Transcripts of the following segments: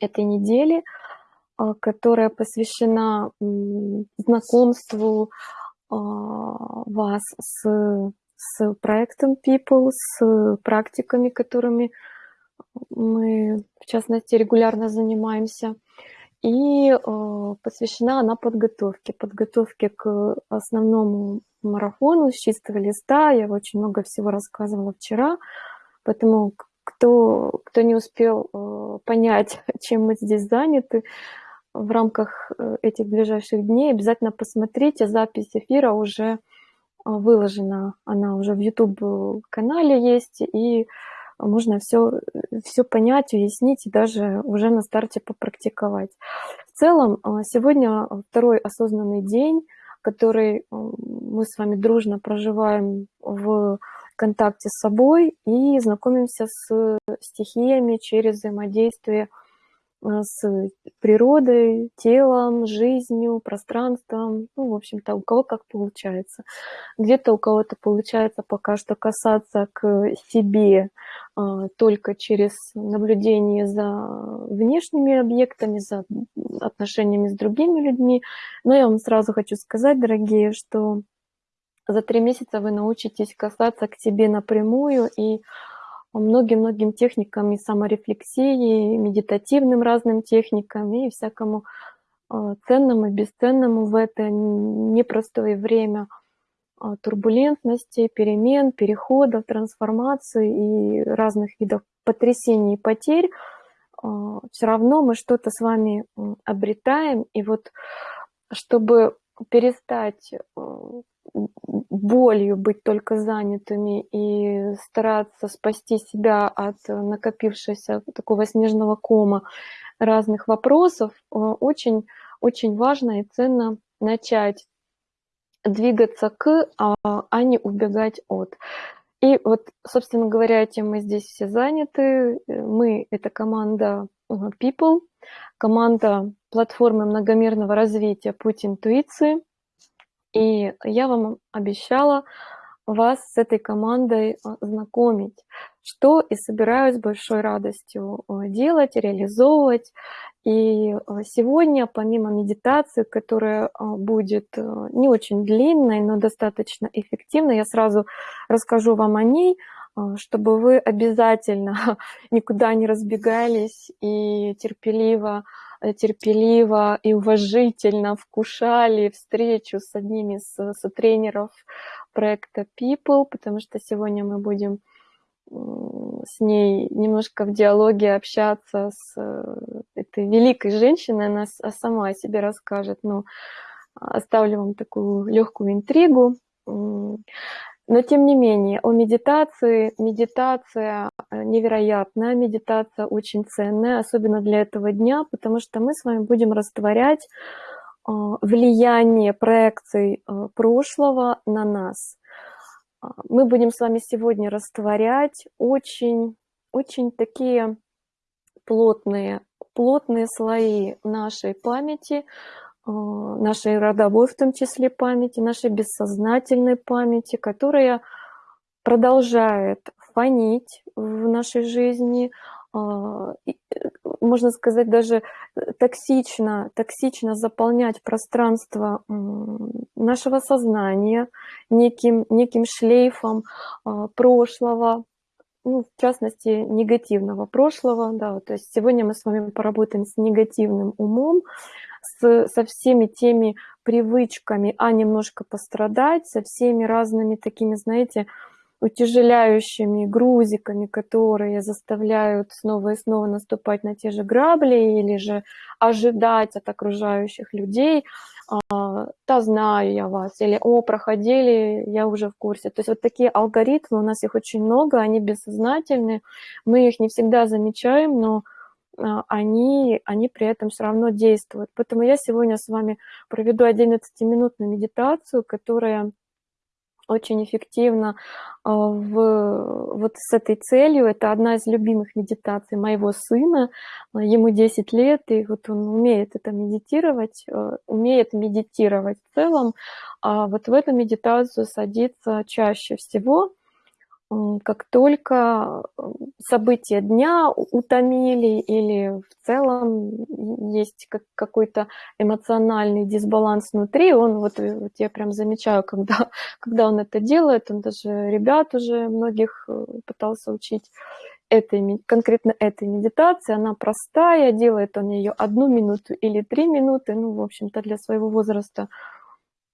этой недели, а, которая посвящена знакомству а, вас с, с проектом People, с практиками, которыми мы, в частности, регулярно занимаемся. И а, посвящена она подготовке, подготовке к основному марафону с чистого листа. Я очень много всего рассказывала вчера, поэтому кто, кто не успел понять, чем мы здесь заняты, в рамках э, этих ближайших дней обязательно посмотрите. Запись эфира уже а, выложена, она уже в YouTube-канале есть, и можно все, все понять, уяснить и даже уже на старте попрактиковать. В целом, сегодня второй осознанный день, который мы с вами дружно проживаем в контакте с собой и знакомимся с стихиями через взаимодействие Э, с природой, телом, жизнью, пространством, ну, в общем-то, у кого как получается. Где-то у кого-то получается пока что касаться к себе а, только через наблюдение за внешними объектами, за отношениями с другими людьми. Но я вам сразу хочу сказать, дорогие, что за три месяца вы научитесь касаться к себе напрямую и многим-многим техникам и саморефлексии, медитативным разным техникам и всякому а, ценному и бесценному в это непростое время а, турбулентности, перемен, переходов, трансформации и разных видов потрясений и потерь, а, все равно мы что-то с вами обретаем. И вот чтобы перестать болью быть только занятыми и стараться спасти себя от накопившегося такого снежного кома разных вопросов, э, очень, очень важно и ценно начать двигаться к, а, а не убегать от. И вот, собственно говоря, этим мы здесь все заняты. Мы — это команда э, People, команда платформы многомерного развития «Путь интуиции», и я вам обещала вас с этой командой а, знакомить, что и собираюсь с большой радостью а, делать, реализовывать. И а, сегодня, помимо медитации, которая будет не очень длинной, но достаточно эффективной, я сразу расскажу вам о ней, чтобы вы обязательно никуда не разбегались и терпеливо терпеливо и уважительно вкушали встречу с одними из с тренеров проекта People, потому что сегодня мы будем с ней немножко в диалоге общаться с э, этой великой женщиной, она сама о себе расскажет, но оставлю вам такую легкую интригу. Но тем не менее, о медитации. Медитация э, невероятная, медитация очень ценная, особенно для этого дня, потому что мы с вами будем растворять э, влияние проекций э, прошлого на нас. Мы будем с вами сегодня растворять очень, очень такие плотные, плотные слои нашей памяти, нашей родовой, в том числе памяти, нашей бессознательной памяти, которая продолжает фонить в нашей жизни, а, э, можно сказать, даже токсично, токсично заполнять пространство нашего сознания неким, неким шлейфом прошлого, ну, в частности, негативного прошлого. Да, то есть сегодня мы с вами поработаем с негативным умом, с, со всеми теми привычками, а немножко пострадать, со всеми разными такими, знаете, утяжеляющими грузиками, которые заставляют снова и снова наступать на те же грабли или же ожидать от окружающих людей, а, да знаю я вас, или о, проходили, я уже в курсе. То есть вот такие алгоритмы, у нас их очень много, они бессознательны, мы их не всегда замечаем, но они, они при этом все равно действуют. Поэтому я сегодня с вами проведу 11-минутную медитацию, которая очень эффективно а, в, вот с этой целью. Это одна из любимых медитаций моего сына. Ему 10 лет, и вот он умеет это медитировать, умеет медитировать в целом. А вот в эту медитацию садится чаще всего. Как только события дня утомили или в целом есть какой-то эмоциональный дисбаланс внутри, он вот, вот я прям замечаю, когда, когда он это делает, он даже ребят уже многих э, пытался учить этой, конкретно этой медитации, она простая, делает он ее одну минуту или три минуты, ну, в общем-то, для своего возраста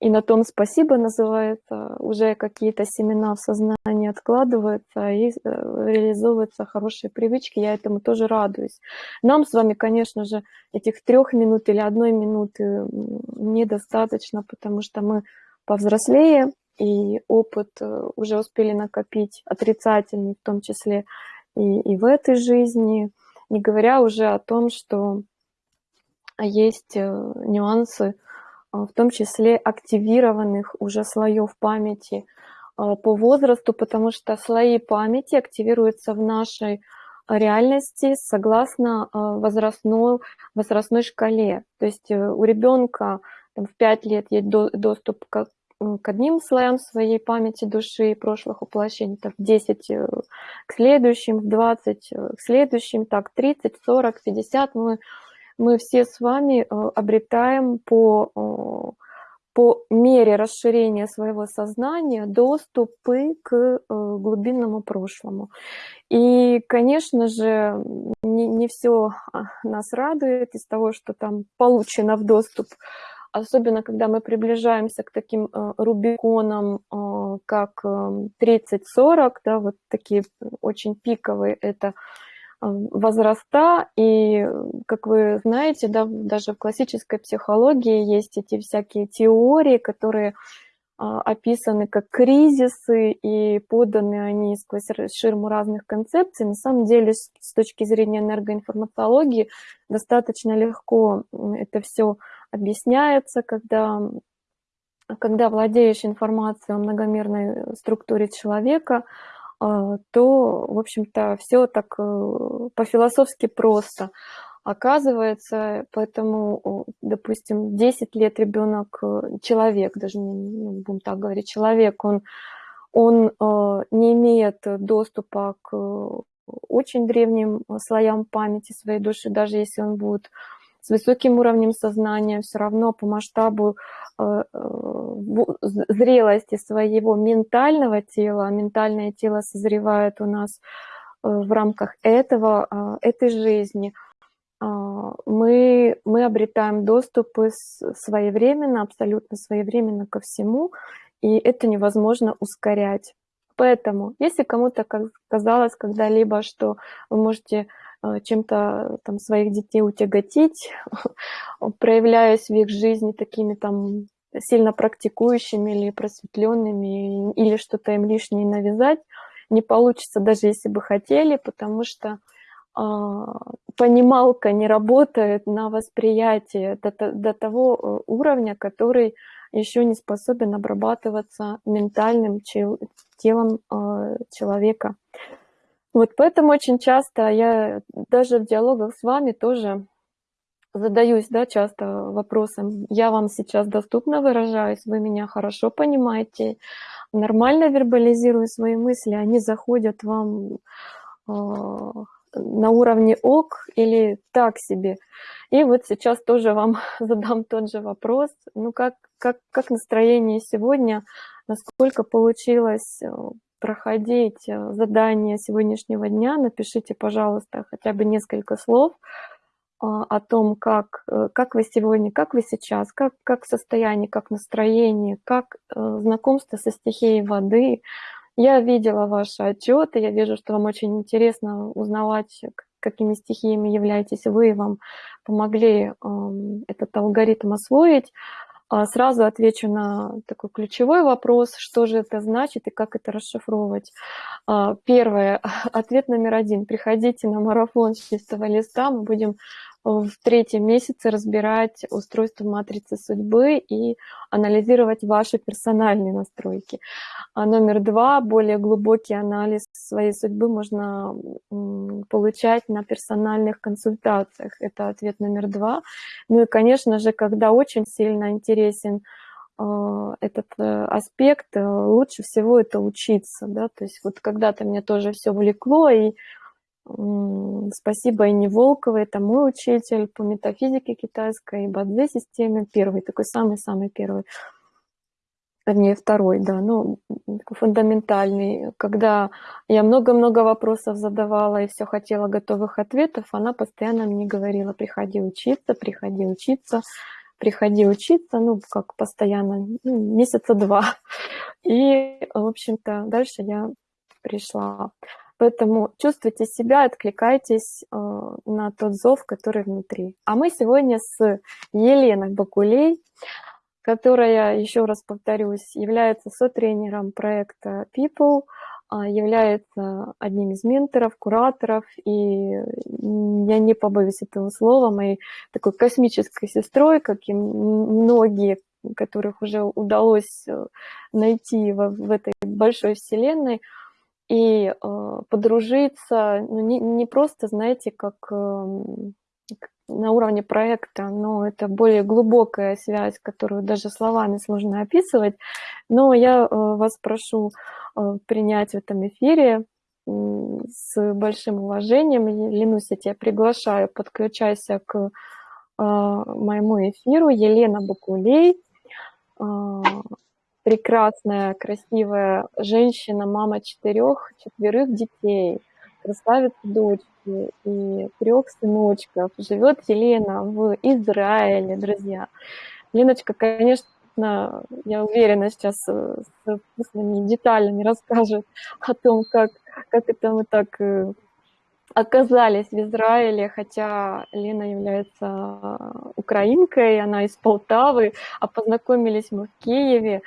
и на том спасибо называется, уже какие-то семена в сознании откладываются и э, реализовываются хорошие привычки, я этому тоже радуюсь. Нам с вами, конечно же, этих трех минут или одной минуты недостаточно, потому что мы повзрослее, и опыт э, уже успели накопить отрицательный, в том числе и, и в этой жизни, не говоря уже о том, что есть э, нюансы, в том числе активированных уже слоев памяти а, по возрасту, потому что слои памяти активируются в нашей реальности согласно а, возрастной, возрастной шкале. То есть э, у ребенка там, в 5 лет есть доступ к, к одним слоям своей памяти души и прошлых воплощений, так, в 10 э, к следующим, в 20 э, к следующим, так 30, 40, 50 мы мы все с вами э, обретаем по, э, по мере расширения своего сознания доступы к э, глубинному прошлому. И, конечно же, не, не все а, нас радует из того, что там получено в доступ, особенно когда мы приближаемся к таким рубиконам, как 30-40, да, вот такие очень пиковые, это возраста, и, как вы знаете, да, даже в классической психологии есть эти всякие теории, которые а, описаны как кризисы, и поданы они сквозь ширму разных концепций. На самом деле, с точки зрения энергоинформатологии, достаточно легко это все объясняется, когда, когда владеешь информацией о многомерной структуре человека, то, в общем-то, все так э, по-философски просто. Оказывается, поэтому, допустим, 10 лет ребенок, э, человек, даже ну, будем так говорить, человек, он, он э, не имеет доступа к очень древним слоям памяти своей души, даже если он будет с высоким уровнем сознания, все равно по масштабу Э, зрелости своего ментального тела, а ментальное тело созревает у нас э, в рамках этого, а, этой жизни, а, мы, мы обретаем доступы своевременно, абсолютно своевременно ко всему, и это невозможно ускорять. Поэтому, если кому-то казалось когда-либо, что вы можете э, чем-то там своих детей утяготить, проявляясь в их жизни такими там сильно практикующими или просветленными, или что-то им лишнее навязать, не получится, даже если бы хотели, потому что э, понималка не работает на восприятие до, до того э, уровня, который еще не способен обрабатываться ментальным телом э, человека. Вот поэтому очень часто я даже в диалогах с вами тоже задаюсь да, часто вопросом, я вам сейчас доступно выражаюсь, вы меня хорошо понимаете, нормально вербализирую свои мысли, они заходят вам э, на уровне ок или так себе. И вот сейчас тоже вам задам тот же вопрос. Ну как, как, как настроение сегодня, насколько получилось э, проходить э, задание сегодняшнего дня, напишите, пожалуйста, хотя бы несколько слов а, о том, как, э, как вы сегодня, как вы сейчас, как, как состояние, как настроение, как э, знакомство со стихией воды. Я видела ваши отчеты, я вижу, что вам очень интересно узнавать, какими стихиями являетесь вы, вам помогли этот алгоритм освоить. А, сразу отвечу на такой ключевой вопрос, что же это значит и как это расшифровывать. А, первое, ответ номер один. Приходите на марафон с чистого листа, мы будем в третьем месяце разбирать устройство матрицы судьбы и анализировать ваши персональные настройки. А номер два, более глубокий анализ своей судьбы можно получать на персональных консультациях. Это ответ номер два. Ну и, конечно же, когда очень сильно интересен э, этот э, аспект, лучше всего это учиться, да, то есть вот когда-то мне тоже все влекло, и спасибо Инне Волковой, это мой учитель по метафизике китайской и бадзе-системе, первый, такой самый-самый первый, вернее, второй, да, ну, фундаментальный. Когда я много-много вопросов задавала и все хотела готовых ответов, она постоянно мне говорила, приходи учиться, приходи учиться, приходи учиться, ну, как постоянно, ну, месяца два. И, в общем-то, дальше я пришла. Поэтому чувствуйте себя, откликайтесь э, на тот зов, который внутри. А мы сегодня с Еленой Бакулей, которая, еще раз повторюсь, является сотренером проекта People, а, является одним из менторов, кураторов, и я не побоюсь этого слова, моей такой космической сестрой, как и многие, которых уже удалось э, найти в, в этой большой вселенной, и э, подружиться, ну, не, не просто, знаете, как э, на уровне проекта, но это более глубокая связь, которую даже словами сложно описывать. Но я э, вас прошу э, принять в этом эфире с большим уважением. Ленусь, я тебя приглашаю, подключайся к э, моему эфиру. Елена Бакулей, прекрасная, красивая женщина, мама четырех, четверых детей, красавица дочь и трех сыночков. Живет Елена в Израиле, друзья. Леночка, конечно, я уверена, сейчас с вкусными деталями расскажет о том, как, как это мы так э, оказались в Израиле, хотя Лена является украинкой, она из Полтавы, а познакомились мы в Киеве.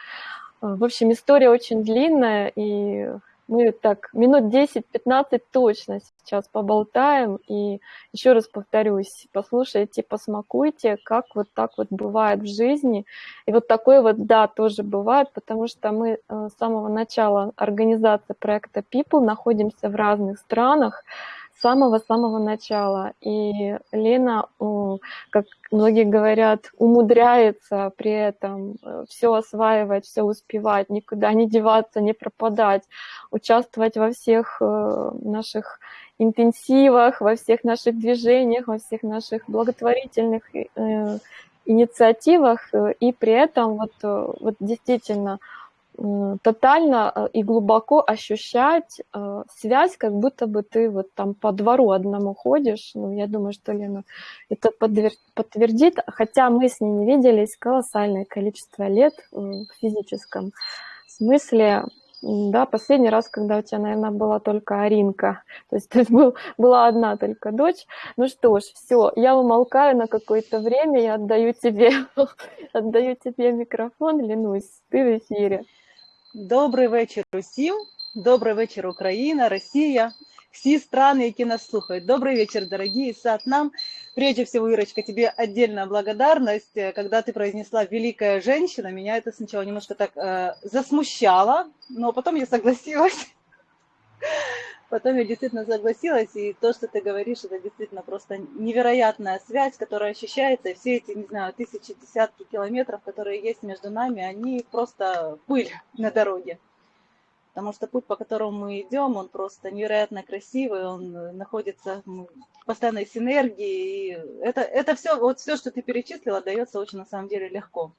В общем, история очень длинная, и мы так минут 10-15 точно сейчас поболтаем. И еще раз повторюсь, послушайте, посмакуйте, как вот так вот бывает в жизни. И вот такое вот, да, тоже бывает, потому что мы э, с самого начала организации проекта People находимся в разных странах, самого-самого начала. И Лена, как многие говорят, умудряется при этом э, все осваивать, все успевать, никуда не деваться, не пропадать, участвовать во всех э, наших интенсивах, во всех наших движениях, во всех наших благотворительных э, инициативах, и при этом вот, вот действительно тотально э, и глубоко ощущать э, связь, как будто бы ты вот там по двору одному ходишь. Ну, я думаю, что Лена это подтвердит, хотя мы с ней не виделись колоссальное количество лет в физическом смысле. Да, последний раз, когда у тебя, наверное, была только Аринка, то есть, то был, была одна только дочь. Ну что ж, все, я умолкаю на какое-то время, я отдаю тебе, отдаю тебе микрофон, Ленусь, ты в эфире. Добрий вечір усім, добрий вечір, Україна, Россия, все страны, які нас слухают. Добрый вечер, дорогие сад нам. Прежде всего, Ирочка, тебе отдельная благодарность. Когда ты произнесла «великая женщина», меня это сначала немножко так э, засмущало, но потом я согласилась. Потом я действительно согласилась, и то, что ты говоришь, это действительно просто невероятная связь, которая ощущается, и все эти, не знаю, тысячи, десятки километров, которые есть между нами, они просто пыль на дороге. Потому что путь, по которому мы идем, он просто невероятно красивый, он находится в постоянной синергии. И это, это все, вот все, что ты перечислила, дается очень на самом деле легко.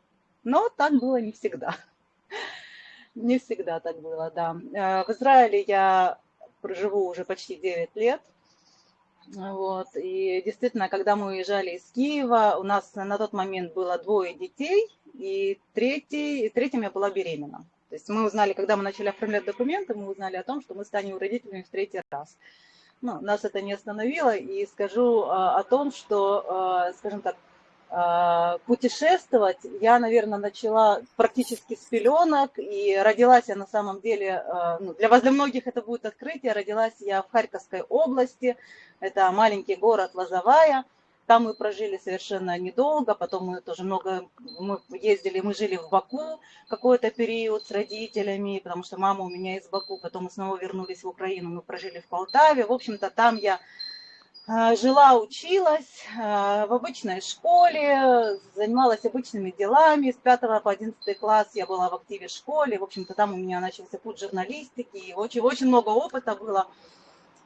Но так было не всегда. Не всегда так было, да. Э, в Израиле я проживу уже почти 9 лет. Вот. И действительно, когда мы уезжали из Киева, у нас на тот момент было двое детей, и третий, третьим я была беременна. То есть мы узнали, когда мы начали оформлять документы, мы узнали о том, что мы станем родителями в третий раз. Ну, нас это не остановило, и скажу а, о том, что, а, скажем так, путешествовать. Я, наверное, начала практически с пеленок, и родилась я на самом деле, а, ну, для вас, для многих это будет открытие, родилась я в Харьковской области, это маленький город Лозовая, там мы прожили совершенно недолго, потом мы тоже много, мы ездили, мы жили в Баку какой-то период с родителями, потому что мама у меня из Баку, потом мы снова вернулись в Украину, мы прожили в Полтаве, в общем-то там я жила, училась а, в обычной школе, занималась обычными делами. С 5 по 11 класс я была в активе школе. В общем-то, там у меня начался путь журналистики. И очень, очень много опыта было.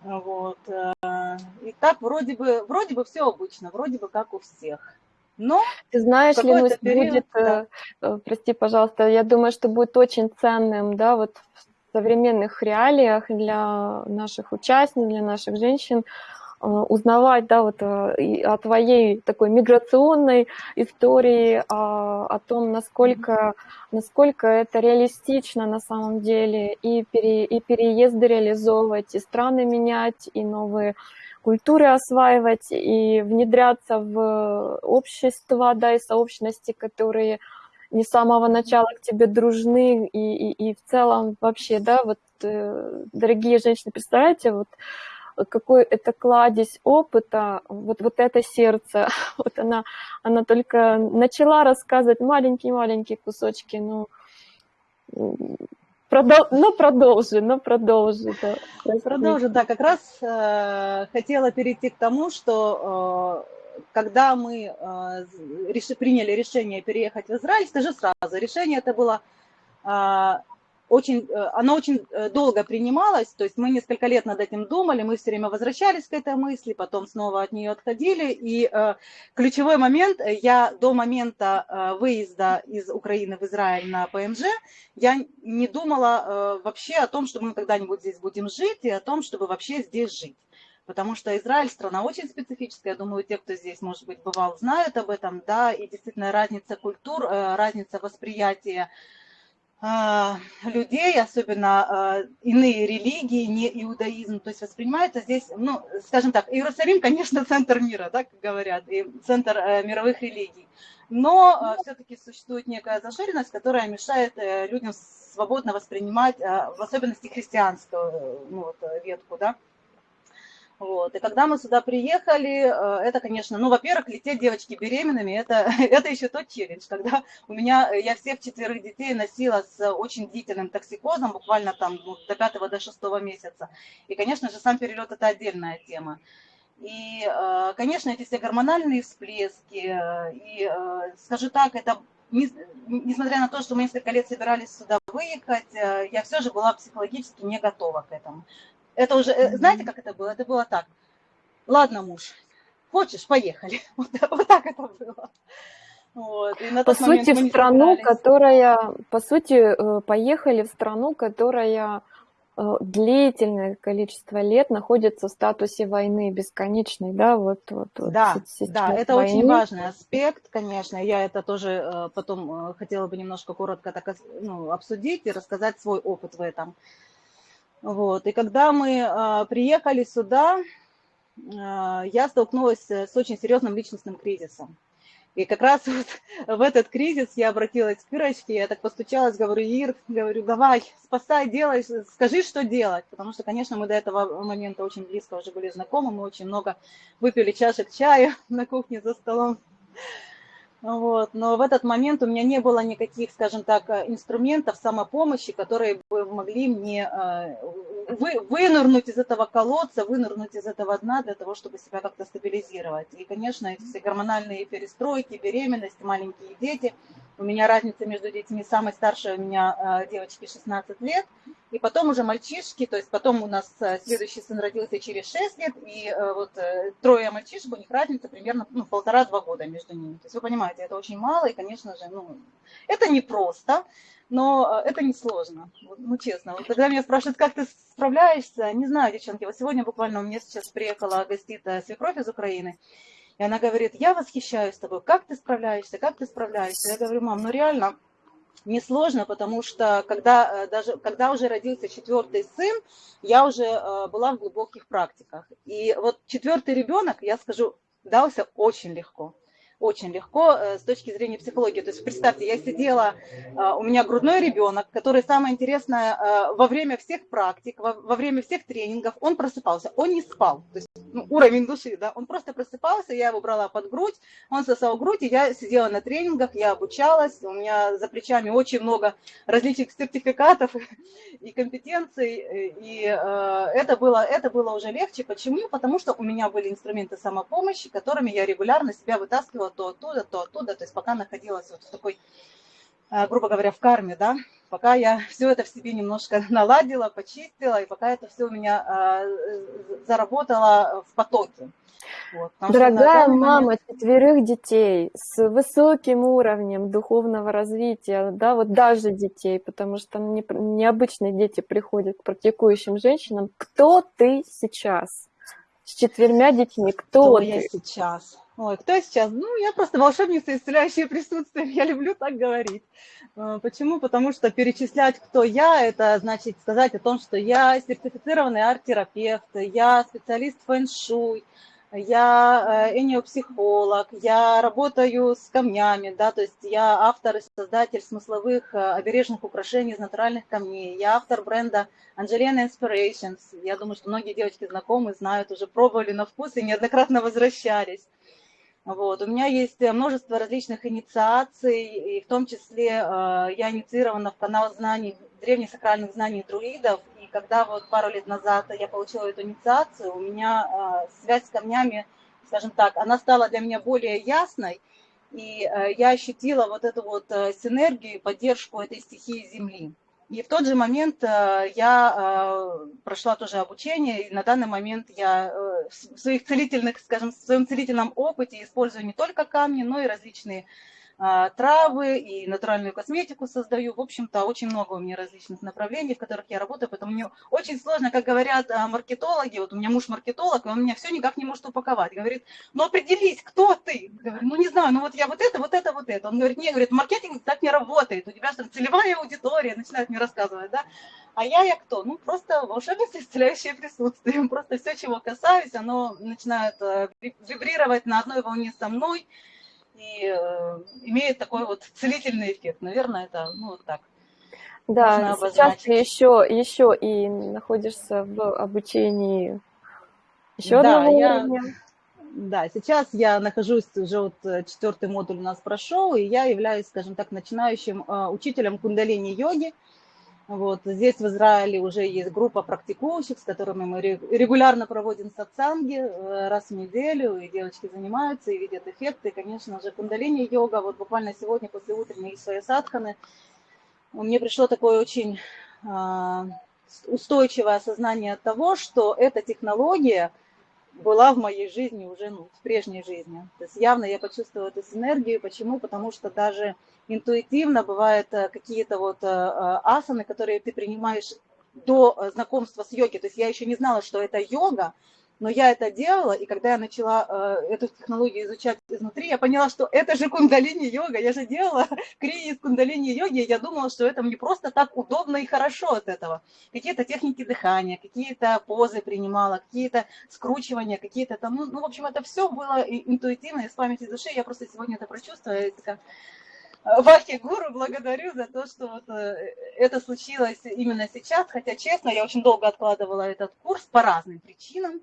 Вот. Э, и так вроде бы, вроде бы все обычно, вроде бы как у всех. Но Ты знаешь, Ленусь, период, будет, да. Э, прости, пожалуйста, я думаю, что будет очень ценным, да, вот в современных реалиях для наших участниц, для наших женщин Э, узнавать, да, вот э, о твоей такой миграционной истории, о, о том, насколько, насколько это реалистично на самом деле, и, пере, и переезды реализовывать, и страны менять, и новые культуры осваивать, и внедряться в общество, да, и сообщности, которые не с самого начала к тебе дружны, и, и, и в целом вообще, да, вот, э, дорогие женщины, представляете, вот, какой это кладезь опыта, вот, вот это сердце, вот она, она только начала рассказывать маленькие-маленькие кусочки, ну, продол, ну продолжи, ну продолжи. Да. Продолжи, да, как раз э, хотела перейти к тому, что э, когда мы э, реши, приняли решение переехать в Израиль, скажи сразу, решение это было э, очень, э, она очень э, долго принималась, то есть мы несколько лет над этим думали, мы все время возвращались к этой мысли, потом снова от нее отходили, и э, ключевой момент, я до момента выезда из Украины в Израиль на ПМЖ, я не думала вообще о том, что мы когда-нибудь здесь будем жить, и о том, чтобы вообще здесь жить. Потому что Израиль страна очень специфическая, я думаю, те, кто здесь, может быть, бывал, знают об этом, да, и действительно разница культур, разница восприятия людей, особенно а, иные религии, не иудаизм, то есть воспринимается здесь, ну, скажем так, Иерусалим, конечно, центр мира, как говорят, и центр э, мировых религий, но э, все-таки существует некая зашоренность, которая мешает э, людям свободно воспринимать, в особенности христианскую ну, вот, ветку, да, вот. И когда мы сюда приехали, э, это, конечно, ну, во-первых, лететь девочки беременными, это, это еще тот челлендж, когда у меня, я всех четверых детей носила с очень длительным токсикозом, буквально там ну, до пятого, до шестого месяца. И, конечно же, сам перелет – это отдельная тема. И, э, конечно, эти все гормональные всплески, э, и, скажу так, это несмотря на то, что мы несколько лет собирались сюда выехать, я все же была психологически не готова к этому. Это уже, э, знаете, как это было? Это было так. Ладно, муж, хочешь, поехали. Вот, вот так это было. Вот. И на по сути, в страну, которая, по сути, э, поехали в страну, которая э, длительное количество лет находится в статусе войны бесконечной, да, вот, вот, да, вот да, это войны. очень важный аспект, конечно, я это тоже потом хотела бы немножко коротко так ну, обсудить и рассказать свой опыт в этом. Вот. И когда мы а, приехали сюда, а, я столкнулась с очень серьезным личностным кризисом. И как раз вот в этот кризис я обратилась к Ирочке, я так постучалась, говорю, Ир, говорю, давай, спасай, делай, скажи, что делать. Потому что, конечно, мы до этого момента очень близко уже были знакомы, мы очень много выпили чашек чая на кухне за столом. Вот. Но в этот момент у меня не было никаких, скажем так, э, инструментов самопомощи, которые бы могли мне э, вы, вынырнуть из этого колодца, вынырнуть из этого дна для того, чтобы себя как-то стабилизировать. И, конечно, все гормональные перестройки, беременность, маленькие дети. У меня разница между детьми, самой старшей у меня э, девочки 16 лет, и потом уже мальчишки, то есть потом у нас э, следующий сын родился через 6 лет, и э, вот э, трое мальчишек, у них разница примерно ну, полтора-два года между ними. То есть вы понимаете, это очень мало, и, конечно же, ну, это непросто, но это не сложно, ну, честно. Вот когда меня спрашивают, как ты справляешься, не знаю, девчонки, вот сегодня буквально у меня сейчас приехала гостит свекровь из Украины, и она говорит, я восхищаюсь тобой, как ты справляешься, как ты справляешься. Я говорю, мам, ну реально, несложно, потому что когда, э, даже, когда уже родился четвертый сын, я уже э, была в глубоких практиках. И вот четвертый ребенок, я скажу, дался очень легко. Очень легко э, с точки зрения психологии. То есть представьте, я сидела, э, у меня грудной ребенок, который самое интересное, э, во время всех практик, во время всех тренингов, он просыпался, он не спал. То есть ну, уровень души, да, он просто просыпался, я его брала под грудь, он сосал грудь, и я сидела на тренингах, я обучалась, у меня за плечами очень много различных сертификатов и компетенций, и это было, это было уже легче. Почему? Потому что у меня были инструменты самопомощи, которыми я регулярно себя вытаскивала то оттуда, то оттуда, то есть пока находилась вот в такой, э, грубо говоря, в карме, да, пока я все это в себе немножко наладила, почистила, и пока это все у меня э, заработало в потоке. Вот, Дорогая мама момент... четверых детей с высоким уровнем духовного развития, да, вот даже детей, потому что не, необычные дети приходят к практикующим женщинам. Кто ты сейчас? С четвермя детьми, кто, кто ты? я сейчас? Ой, кто сейчас? Ну, я просто волшебница, исцеляющее присутствие. Я люблю так говорить. Э, почему? Потому что перечислять, кто я, это значит сказать о том, что я сертифицированный арт-терапевт, я специалист фэн-шуй, я э, эниопсихолог, я работаю с камнями, да, то есть я автор и создатель смысловых э, обережных украшений из натуральных камней, я автор бренда Angelina Inspirations. Я думаю, что многие девочки знакомы, знают, уже пробовали на вкус и неоднократно возвращались. Вот. У меня есть э, множество различных инициаций, и в том числе э, я инициирована в канал знаний, древних сакральных знаний друидов, и когда вот пару лет назад я получила эту инициацию, у меня э, связь с камнями, скажем так, она стала для меня более ясной, и я ощутила вот эту вот синергию и поддержку этой стихии Земли. И в тот же момент э, я э, прошла тоже обучение, и на данный момент я э, в своих целительных, скажем, в своем целительном опыте использую не только камни, но и различные травы и натуральную косметику создаю. В общем-то, очень много у меня различных направлений, в которых я работаю, поэтому мне очень сложно, как говорят а, маркетологи, вот у меня муж маркетолог, и он меня все никак не может упаковать. Говорит, ну определись, кто ты? Говорю, ну не знаю, ну вот я вот это, вот это, вот это. Он говорит, не, говорит, маркетинг так не работает, у тебя что целевая аудитория, начинает мне рассказывать, да? А я, я кто? Ну, просто волшебница, исцеляющее присутствие. Просто все, чего касаюсь, оно начинает э, вибрировать на одной волне со мной, и э, имеет такой вот целительный эффект. Наверное, это ну, вот так. Да, сейчас ты еще, еще и находишься в обучении еще да, одного я, уровня. Да, сейчас я нахожусь, уже вот э, четвертый модуль у нас прошел, и я являюсь, скажем так, начинающим э, учителем кундалини-йоги. Вот, здесь в Израиле уже есть группа практикующих, с которыми мы регулярно проводим сатсанги э, раз в неделю, и девочки занимаются и видят эффекты. И, конечно же, кундалини-йога, вот буквально сегодня после утренней своей садханы, мне пришло такое очень а, устойчивое осознание того, что эта технология была в моей жизни уже ну, в прежней жизни. То есть явно я почувствовала эту синергию. Почему? Потому что даже интуитивно бывают э, какие-то вот э, э, асаны, которые ты принимаешь до знакомства с йогой. То есть я еще не знала, что это йога, но я это делала, и когда я начала эту технологию изучать изнутри, я поняла, что это же кундалини-йога, я же делала крии из кундалини-йоги, я думала, что это мне просто так удобно и хорошо от этого. Какие-то техники дыхания, какие-то позы принимала, какие-то скручивания, какие-то там, ну, ну, в общем, это все было интуитивно, из памяти души, я просто сегодня это прочувствовала, и такая, Вахи Гуру благодарю за то, что вот э, это случилось именно сейчас, хотя, честно, я очень долго откладывала этот курс по разным причинам.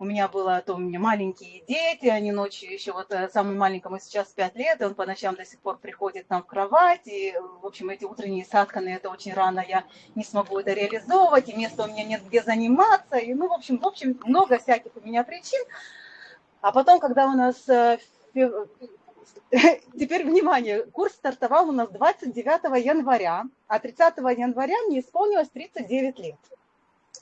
У меня было, то у меня маленькие дети, они ночью еще, вот э, самому маленькому сейчас 5 лет, и он по ночам до сих пор приходит нам в кровать, и, в общем, эти утренние садканы, это очень рано, я не смогу это реализовывать, и места у меня нет где заниматься, и, ну, в общем, в общем, много всяких у меня причин. А потом, когда у нас э, Теперь внимание, курс стартовал у нас 29 января, а 30 января мне исполнилось 39 лет.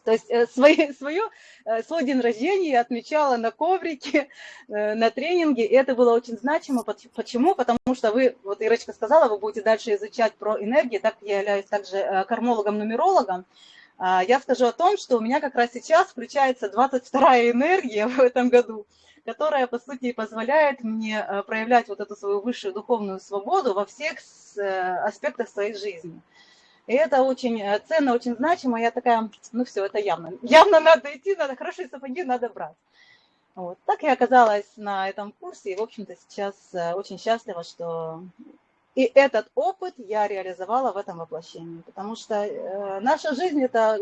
То есть э, свои, свою, э, свой день рождения я отмечала на коврике, э, на тренинге, и это было очень значимо. Почему? Потому что вы, вот Ирочка сказала, вы будете дальше изучать про энергии, так я являюсь также кармологом-нумерологом. А, я скажу о том, что у меня как раз сейчас включается 22 энергия в этом году которая, по сути, позволяет мне э, проявлять вот эту свою высшую духовную свободу во всех э, аспектах своей жизни. И это очень э, ценно, очень значимо. Я такая, ну все, это явно. Явно надо идти, надо хорошие сапоги, надо брать. Вот. Так я оказалась на этом курсе, и, в общем-то, сейчас очень счастлива, что и этот опыт я реализовала в этом воплощении, потому что наша жизнь – это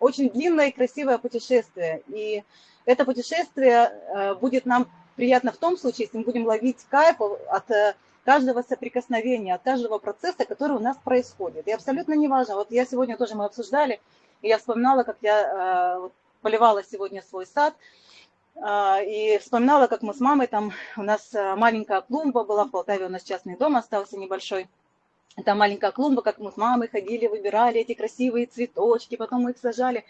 очень длинное и красивое путешествие, и это путешествие э, будет нам приятно в том случае, если мы будем ловить кайф от каждого соприкосновения, от каждого процесса, который у нас происходит. И абсолютно не важно. Вот я сегодня тоже мы обсуждали, и я вспоминала, как я поливала сегодня свой сад, и вспоминала, как мы с мамой, там у нас э, маленькая клумба была, в Полтаве у нас частный дом остался небольшой. Там маленькая клумба, как мы с мамой ходили, выбирали эти красивые цветочки, потом мы их сажали.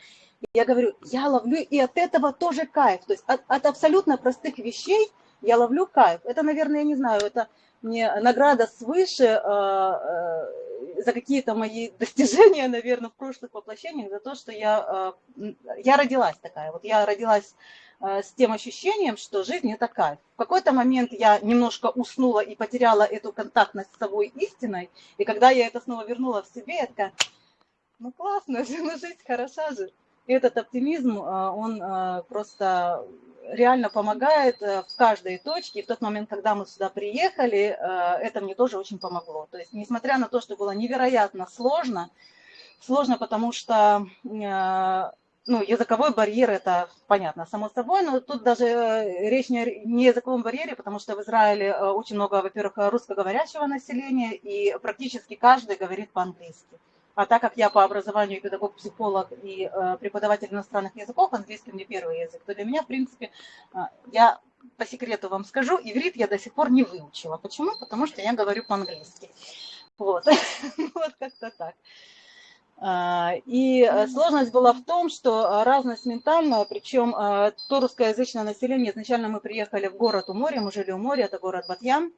Я говорю, я ловлю и от этого тоже кайф. То есть от, от абсолютно простых вещей я ловлю кайф. Это, наверное, я не знаю, это мне награда свыше э, э, за какие-то мои достижения, наверное, в прошлых воплощениях, за то, что я, э, я родилась такая. Вот я родилась с тем ощущением, что жизнь это кайф. В какой-то момент я немножко уснула и потеряла эту контактность с собой истиной, и когда я это снова вернула в себе, я такая, ну классно, ну жизнь хороша же. И этот оптимизм, э, он э, просто реально помогает в каждой точке. И в тот момент, когда мы сюда приехали, это мне тоже очень помогло. То есть, несмотря на то, что было невероятно сложно, сложно, потому что ну, языковой барьер, это понятно, само собой, но тут даже э, речь не, не языковом барьере, потому что в Израиле э, очень много, во-первых, русскоговорящего населения, и практически каждый говорит по-английски. А так как я по образованию педагог-психолог и э, преподаватель иностранных языков, английский мне первый язык, то для меня, в принципе, я по секрету вам скажу, иврит я до сих пор не выучила. Почему? Потому что я говорю по-английски. Вот, вот как-то так. А, и э, сложность была в том, что э, разность ментальная, причем э, то русскоязычное население, изначально мы приехали в город у моря, мы жили у моря, это город Батьян.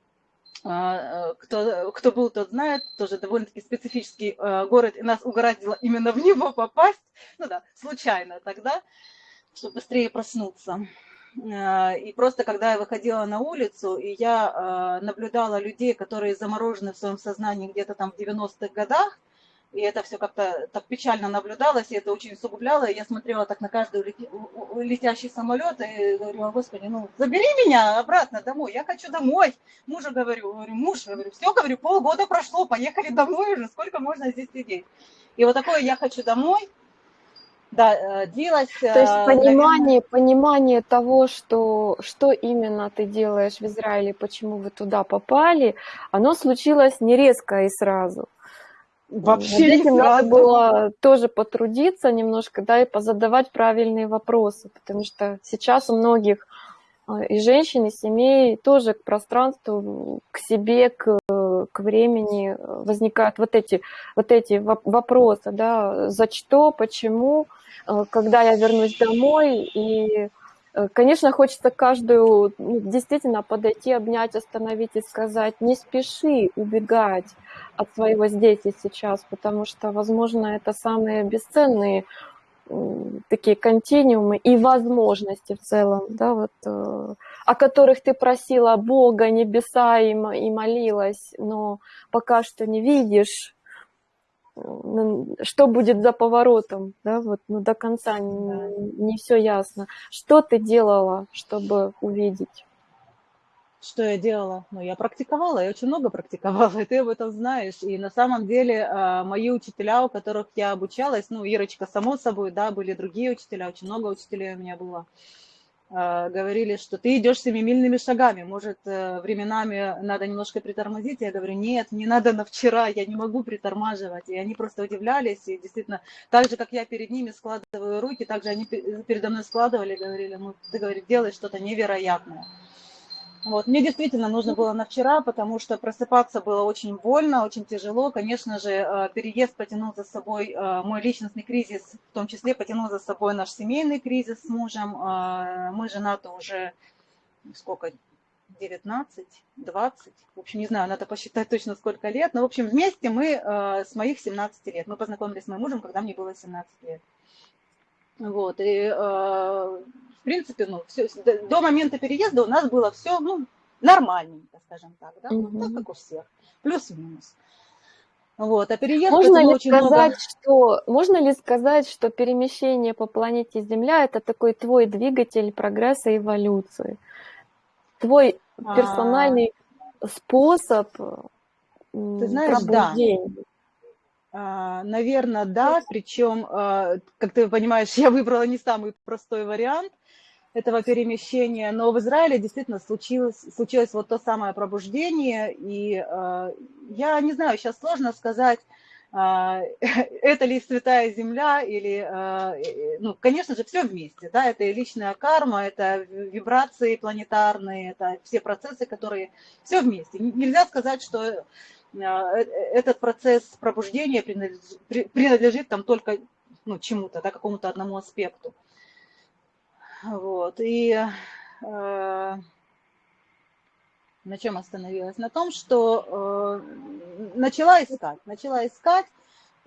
А, кто, кто был, тот знает, тоже довольно-таки специфический город, и нас угораздило именно в него попасть, ну да, случайно тогда, чтобы быстрее проснуться. И просто когда я выходила на улицу, и я наблюдала людей, которые заморожены в своем сознании где-то там в 90-х годах, и это все как-то так печально наблюдалось, и это очень усугубляло. И я смотрела так на каждый летящий самолет и говорю, господи, ну забери меня обратно домой, я хочу домой. Мужу говорю, говорю, муж, говорю, все, говорю, полгода прошло, поехали домой уже, сколько можно здесь сидеть. И вот такое «я хочу домой», да, э, длилось... То есть э, понимание, наверное... понимание того, что, что именно ты делаешь в Израиле, почему вы туда попали, оно случилось не резко и сразу. Вообще этим надо было тоже потрудиться немножко, да, и позадавать правильные вопросы, потому что сейчас у многих а, и женщин, и семей тоже к пространству, к себе, к, к времени возникают вот эти, вот эти вопросы, да, за что, почему, а, когда я вернусь домой, и Э, конечно, хочется каждую ну, действительно подойти, обнять, остановить и сказать, не спеши убегать от своего здесь и сейчас, потому что, возможно, это самые бесценные такие континуумы и возможности в целом, да, вот, э, о которых ты просила Бога, небеса и, и молилась, но пока что не видишь, что будет за поворотом, да, вот, ну, до конца не, не все ясно. Что ты делала, чтобы увидеть? Что я делала? Ну, я практиковала, я очень много практиковала, и ты об этом знаешь. И на самом деле а, мои учителя, у которых я обучалась, ну, Ирочка, само собой, да, были другие учителя, очень много учителей у меня было. А, говорили, что ты идешь семимильными шагами, может, э, временами надо немножко притормозить. Я говорю, нет, не надо на вчера, я не могу притормаживать. И они просто удивлялись, и действительно, так же, как я перед ними складываю руки, так же они передо мной складывали, говорили, ну, ты, говорит, делаешь что-то невероятное. Вот. Мне действительно нужно было на вчера, потому что просыпаться было очень больно, очень тяжело. Конечно же, э, переезд потянул за собой э, мой личностный кризис, в том числе потянул за собой наш семейный кризис с мужем. Э, мы женаты уже сколько, 19, 20, в общем, не знаю, надо посчитать точно сколько лет, но, в общем, вместе мы с моих 17 лет. Мы познакомились с моим мужем, когда мне было 17 лет. Вот, и принципе, ну, все, до момента переезда у нас было все, ну, нормальненько, скажем так, да, -hmm. так как у всех, плюс-минус. Вот, а переезд можно ли очень сказать, много... что можно ли сказать, что перемещение по планете Земля это такой твой двигатель прогресса и эволюции, твой а. персональный а... способ Ты знаешь, пробуждения? Да. А, наверное, да, причем, а, как ты понимаешь, я выбрала не самый простой вариант этого перемещения, но в Израиле действительно случилось, случилось вот то самое пробуждение, и а, я не знаю, сейчас сложно сказать, это ли святая земля или, ну, конечно же, все вместе, да, это и личная карма, это вибрации планетарные, это все процессы, которые, все вместе. Нельзя сказать, что э, этот процесс пробуждения принадлежит, принадлежит там только ну, чему-то, да, какому-то одному аспекту. Вот. И э, на чем остановилась? На том, что э, начала искать, начала искать,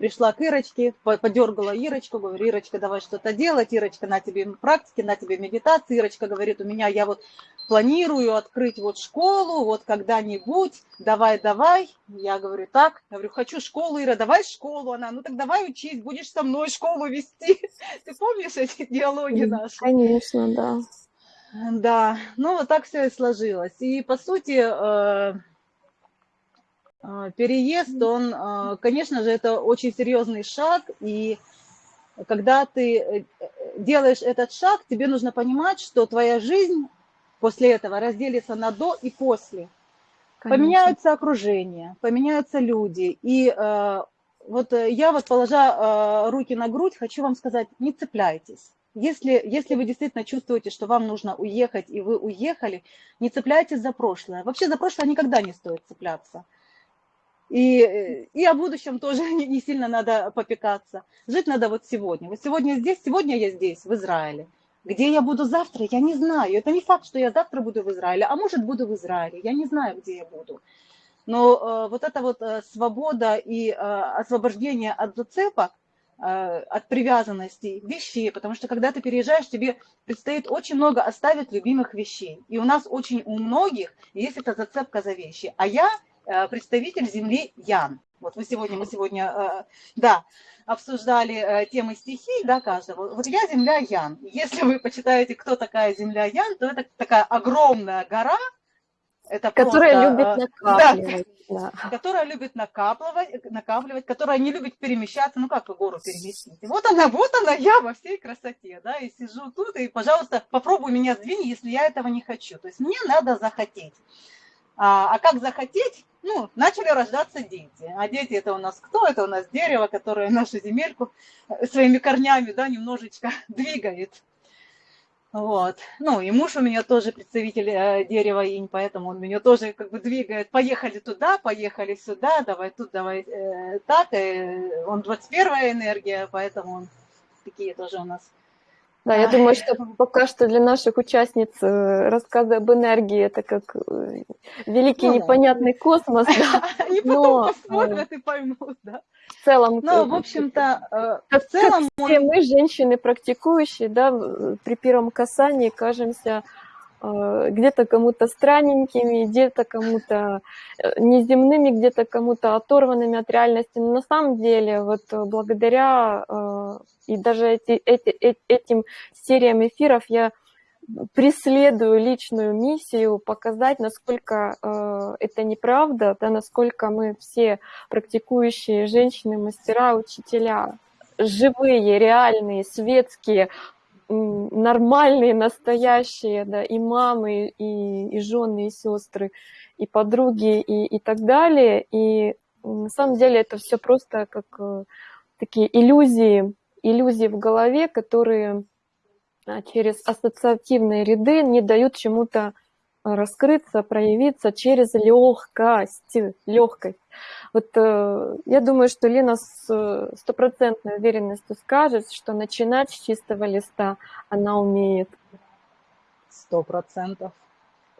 пришла к Ирочке, подергала Ирочку, говорю, Ирочка, давай что-то делать, Ирочка, на тебе практики, на тебе медитации, Ирочка говорит, у меня, я вот планирую открыть вот школу, вот когда-нибудь, давай, давай, я говорю, так, я говорю, хочу школу, Ира, давай школу, она, ну так давай учить, будешь со мной школу вести, ты помнишь эти диалоги наши? Конечно, да. Да, ну вот так все и сложилось, и по сути, э, переезд, он, а, конечно же, это очень серьезный шаг, и когда ты э, делаешь этот шаг, тебе нужно понимать, что твоя жизнь после этого разделится на до и после. Конечно. Поменяются окружения, поменяются люди. И э, вот э, я вот, положа э, руки на грудь, хочу вам сказать, не цепляйтесь. Если, если вы действительно чувствуете, что вам нужно уехать, и вы уехали, не цепляйтесь за прошлое. Вообще за прошлое никогда не стоит цепляться. И, и о будущем тоже не, не сильно надо попекаться. Жить надо вот сегодня. Вот сегодня здесь, сегодня я здесь, в Израиле. Где я буду завтра, я не знаю. Это не факт, что я завтра буду в Израиле, а может буду в Израиле. Я не знаю, где я буду. Но э, вот эта вот э, свобода и э, освобождение от зацепок, э, от привязанности вещей, потому что когда ты переезжаешь, тебе предстоит очень много оставить любимых вещей. И у нас очень у многих есть эта зацепка за вещи. А я представитель земли Ян. Вот мы сегодня, мы сегодня, э, да, обсуждали э, темы стихий, да, каждого. Вот я земля Ян. Если вы почитаете, кто такая земля Ян, то это такая огромная гора, это которая просто, любит накапливать. Да, да. Которая любит накапливать, накапливать, которая не любит перемещаться. Ну как вы гору переместить? Вот она, вот она я во всей красоте, да, и сижу тут, и, пожалуйста, попробуй меня сдвинь, если я этого не хочу. То есть мне надо захотеть. А, а как захотеть? ну, начали рождаться дети. А дети это у нас кто? Это у нас дерево, которое нашу земельку э, своими корнями, да, немножечко двигает. Вот. Ну, и муж у меня тоже представитель э, дерева инь, поэтому он меня тоже как бы двигает. Поехали туда, поехали сюда, давай тут, давай э, так. Э, он 21 энергия, поэтому он такие тоже у нас да, я думаю, что пока что для наших участниц э, рассказы об энергии это как э, великий ну, непонятный космос. Да. Они потом посмотрят и поймут, да. В целом, ну, в общем-то, в целом все мы, женщины практикующие, да, при первом касании кажемся Э, где-то кому-то странненькими, где-то кому-то э, неземными, где-то кому-то оторванными от реальности. Но на самом деле, вот э, благодаря и даже эти, эти, этим сериям эфиров я преследую личную миссию показать, насколько э, это неправда, да, насколько мы все практикующие женщины, мастера, учителя, живые, реальные, светские, нормальные, настоящие, да, и мамы, и, и жены, и сестры, и подруги, и, и так далее. И на самом деле это все просто как э, такие иллюзии, иллюзии в голове, которые а, через ассоциативные ряды не дают чему-то раскрыться, проявиться через легкость, легкость. Вот э, я думаю, что Лена с э, стопроцентной уверенностью скажет, что начинать с чистого листа она умеет. Сто процентов.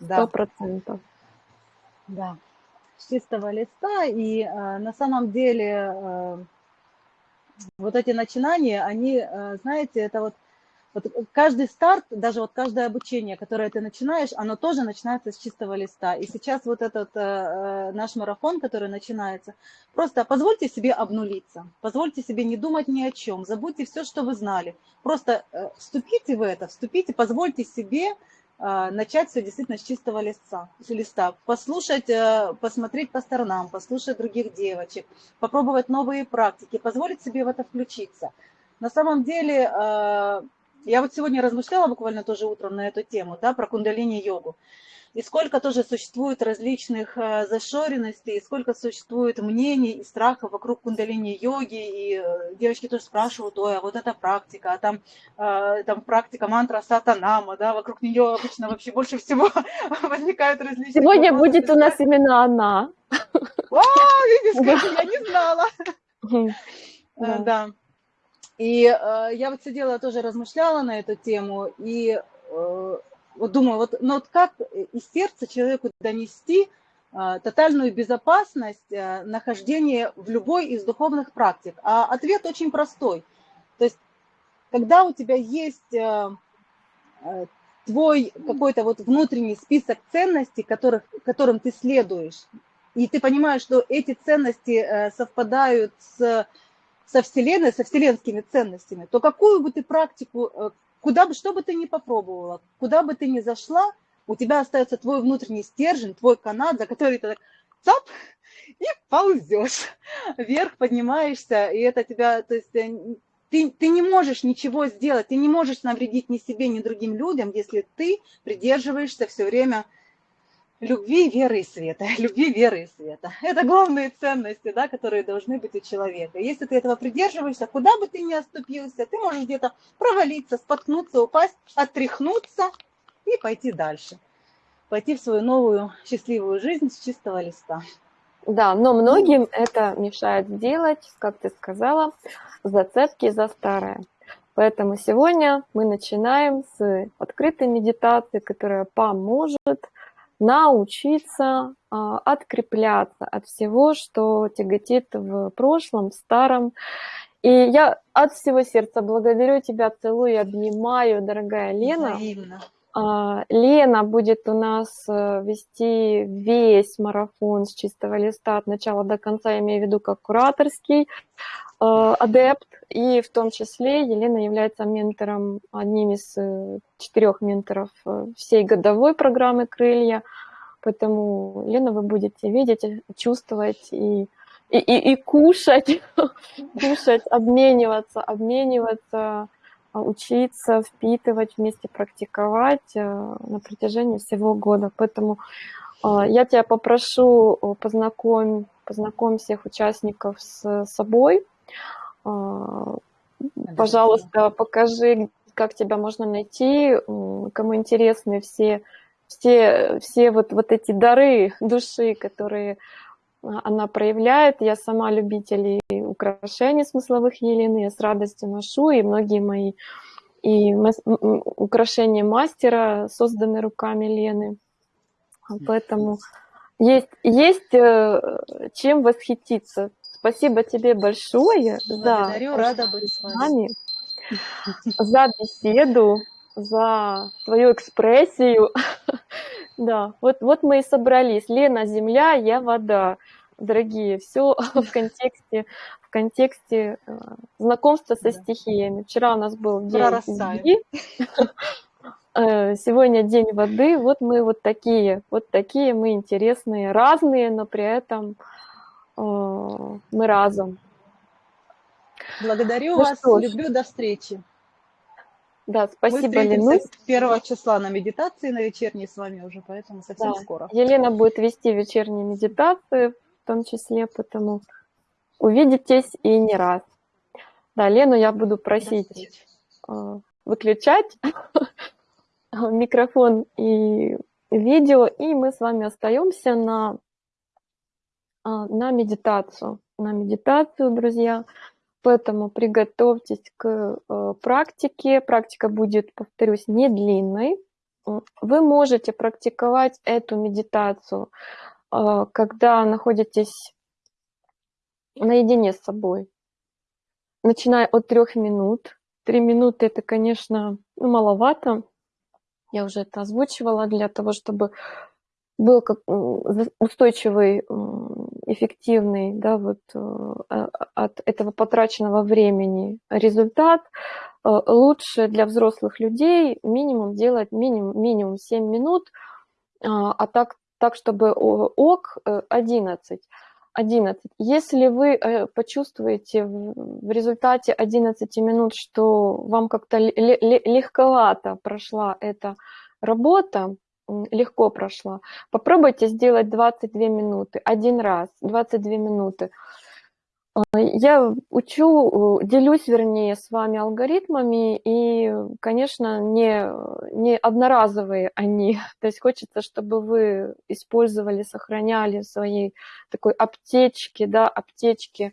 Сто процентов. Да. С чистого листа. И э, на самом деле э, вот эти начинания, они, э, знаете, это вот Вот каждый старт, даже вот каждое обучение, которое ты начинаешь, оно тоже начинается с чистого листа. И сейчас вот этот э, э, наш марафон, который начинается, просто позвольте себе обнулиться, позвольте себе не думать ни о чем, забудьте все, что вы знали. Просто э, вступите в это, вступите, позвольте себе э, начать все действительно с чистого листа, с листа, послушать, э, посмотреть по сторонам, послушать других девочек, попробовать новые практики, позволить себе в это включиться. На самом деле я вот сегодня размышляла буквально тоже утром на эту тему, да, про кундалини-йогу. И сколько тоже существует различных э, зашоренностей, и сколько существует мнений и страхов вокруг кундалини-йоги. И э, девочки тоже спрашивают, ой, а вот эта практика, а там, э, там практика мантра сатанама, да, вокруг нее обычно вообще больше всего возникают различные Сегодня вопросы. будет у нас именно она. Вау, видишь, я не знала. Да. И э, я вот сидела тоже размышляла на эту тему и э, вот думаю, вот, ну вот как из сердца человеку донести э, тотальную безопасность э, нахождения в любой из духовных практик? А ответ очень простой. То есть, когда у тебя есть э, э, твой какой-то вот внутренний список ценностей, которых, которым ты следуешь, и ты понимаешь, что эти ценности э, совпадают с со Вселенной, со вселенскими ценностями, то какую бы ты практику, э, куда бы, что бы ты ни попробовала, куда бы ты ни зашла, у тебя остается твой внутренний стержень, твой канат, за который ты так цап, и ползешь. Вверх, поднимаешься, и это тебя, то есть э, ты, ты не можешь ничего сделать, ты не можешь навредить ни себе, ни другим людям, если ты придерживаешься все время любви, веры и света. Любви, веры и света. Это главные ценности, да, которые должны быть у человека. Если ты этого придерживаешься, куда бы ты ни оступился, ты можешь где-то провалиться, споткнуться, упасть, отряхнуться и пойти дальше. Пойти в свою новую счастливую жизнь с чистого листа. Да, но многим это мешает сделать, как ты сказала, зацепки за старое. Поэтому сегодня мы начинаем с открытой медитации, которая поможет научиться а, открепляться от всего, что тяготит в прошлом, в старом. И я от всего сердца благодарю тебя, целую и обнимаю, дорогая Лена. Взаимно. А, Лена будет у нас э, вести весь марафон с чистого листа от начала до конца, я имею в виду как кураторский э, адепт, и в том числе Елена является ментором, одним из э, четырех менторов всей годовой программы «Крылья», поэтому Лена вы будете видеть, чувствовать и, и, и, и кушать, кушать, обмениваться, обмениваться учиться, впитывать, вместе практиковать э, на протяжении всего года. Поэтому а, я тебя попрошу, познакомь, познакомь всех участников с собой. А, пожалуйста, покажи, как тебя можно найти, кому интересны все, все, все вот, вот эти дары души, которые она проявляет. Я сама любитель украшений смысловых Елены, я с радостью ношу, и многие мои и украшения мастера созданы руками Лены. Поэтому есть, есть э, чем восхититься. Спасибо тебе большое Благодарю, за, рада быть с вами. за беседу, за твою экспрессию. Да, вот, вот мы и собрались. Лена – земля, я – вода. Дорогие, все в контексте, в контексте э, знакомства со стихиями. Вчера у нас был день земли, э, сегодня день воды. Вот мы вот такие, вот такие мы интересные, разные, но при этом э, мы разом. Благодарю ну вас, люблю, до встречи. Да, спасибо, Ленусь. первого числа на медитации, на вечерней с вами уже, поэтому совсем да. скоро. Елена будет вести вечерние медитации, в том числе, потому увидитесь и не раз. Да, Лену я буду просить э, выключать микрофон и видео, и мы с вами остаемся на, э, на медитацию. На медитацию, друзья. Поэтому приготовьтесь к э, практике. Практика будет, повторюсь, не длинной. Вы можете практиковать эту медитацию, э, когда находитесь наедине с собой, начиная от трех минут. Три минуты это, конечно, маловато. Я уже это озвучивала для того, чтобы был как устойчивый, эффективный, да, вот э, а, от этого потраченного времени результат. Э, лучше для взрослых людей минимум делать минимум, минимум 7 минут, а, а так, так чтобы ок 11. 11. Если вы э, почувствуете в результате 11 минут, что вам как-то легковато прошла эта работа, легко прошла, попробуйте сделать 22 минуты, один раз, 22 минуты. А, я учу, делюсь, вернее, с вами алгоритмами, и, конечно, не, не одноразовые они. То есть хочется, чтобы вы использовали, сохраняли в своей такой аптечке, да, аптечке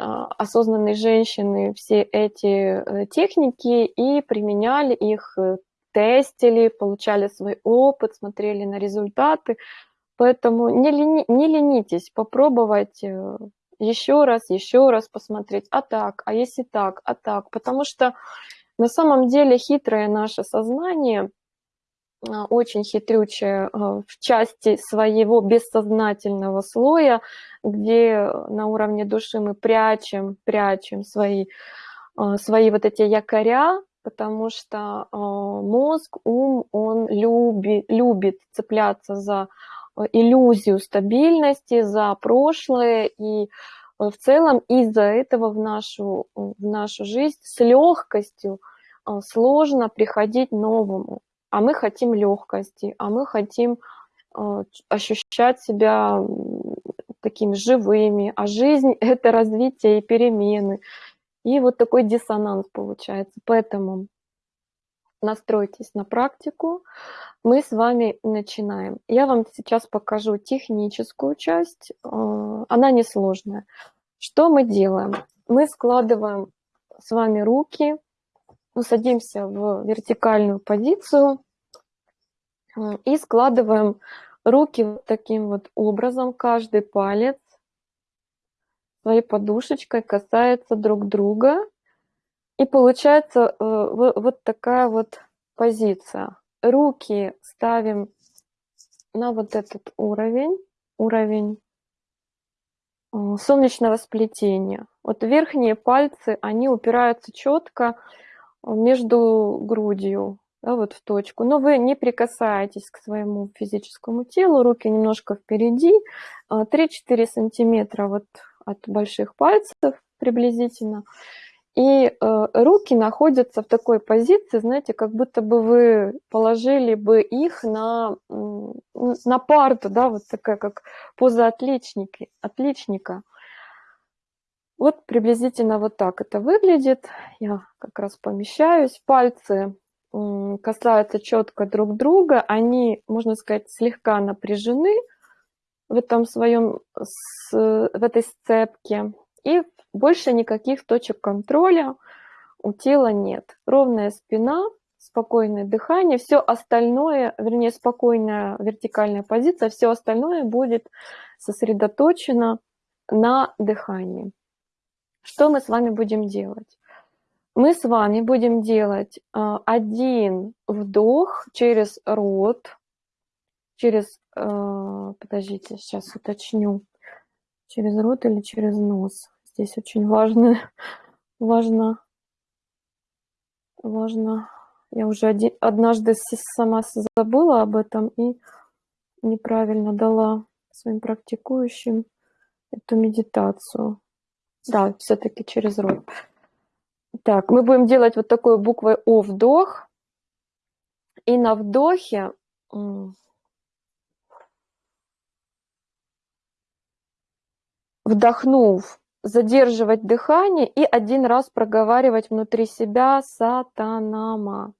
а, осознанной женщины все эти э, техники и применяли их, э, тестили, получали свой опыт, смотрели на результаты. Поэтому не, лени, не ленитесь попробовать э, еще раз, еще раз посмотреть, а так, а если так, а так. Потому что на самом деле хитрое наше сознание, а, очень хитрючее а, в части своего бессознательного слоя, где на уровне души мы прячем, прячем свои, свои вот эти якоря, потому что мозг, ум, он любит, любит цепляться за Э, иллюзию стабильности, за прошлое, и э, в целом из-за этого в нашу, в нашу жизнь с легкостью э, сложно приходить новому. А мы хотим легкости, а мы хотим ощущать себя такими живыми, а жизнь – это развитие и перемены. И вот такой диссонанс получается. Поэтому настройтесь на практику, мы с вами начинаем. Я вам сейчас покажу техническую часть, э, она несложная. Что мы делаем? Мы складываем с вами руки, ну, садимся в вертикальную позицию э, и складываем руки вот таким вот образом, каждый палец своей подушечкой касается друг друга. И получается э, вот такая вот позиция. Руки ставим на вот этот уровень, уровень э, солнечного сплетения. Вот верхние пальцы, они упираются четко между грудью, да, вот в точку. Но вы не прикасаетесь к своему физическому телу, руки немножко впереди, 3-4 э, сантиметра вот от больших пальцев приблизительно. И э, руки находятся в такой позиции, знаете, как будто бы вы положили бы их на, на парту, да, вот такая как поза отличники, отличника. Вот приблизительно вот так это выглядит. Я как раз помещаюсь. Пальцы касаются четко друг друга. Они, можно сказать, слегка напряжены в этом своем, в этой сцепке. И больше никаких точек контроля у тела нет. Ровная спина, спокойное дыхание, все остальное, вернее, спокойная вертикальная позиция, все остальное будет сосредоточено на дыхании. Что мы с вами будем делать? Мы с вами будем делать а, один вдох через рот, через, а, подождите, сейчас уточню, через рот или через нос здесь очень важно, важно, важно. Я уже один, однажды сама забыла об этом и неправильно дала своим практикующим эту медитацию. Да, все-таки через рот. Так, мы будем делать вот такой буквой О вдох. И на вдохе вдохнув, задерживать дыхание и один раз проговаривать внутри себя сатанама.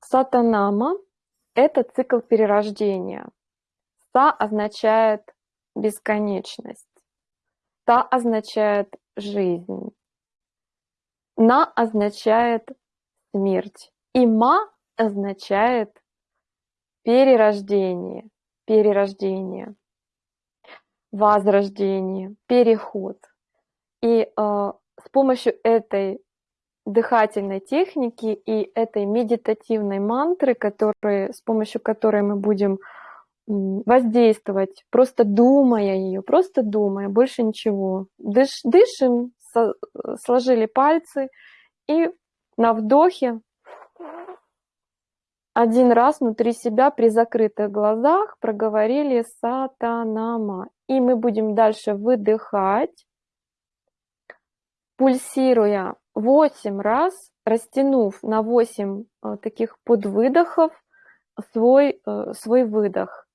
Сатанама – это цикл перерождения. Са означает бесконечность. Та означает жизнь. На означает смерть. И ма означает перерождение. Перерождение возрождение, переход. И э, с помощью этой дыхательной техники и этой медитативной мантры, которые, с помощью которой мы будем воздействовать, просто думая ее, просто думая, больше ничего. Дыш, дышим, со, сложили пальцы и на вдохе один раз внутри себя при закрытых глазах проговорили сатанама. И мы будем дальше выдыхать, пульсируя 8 раз, растянув на 8 э, таких подвыдохов свой, э, свой выдох.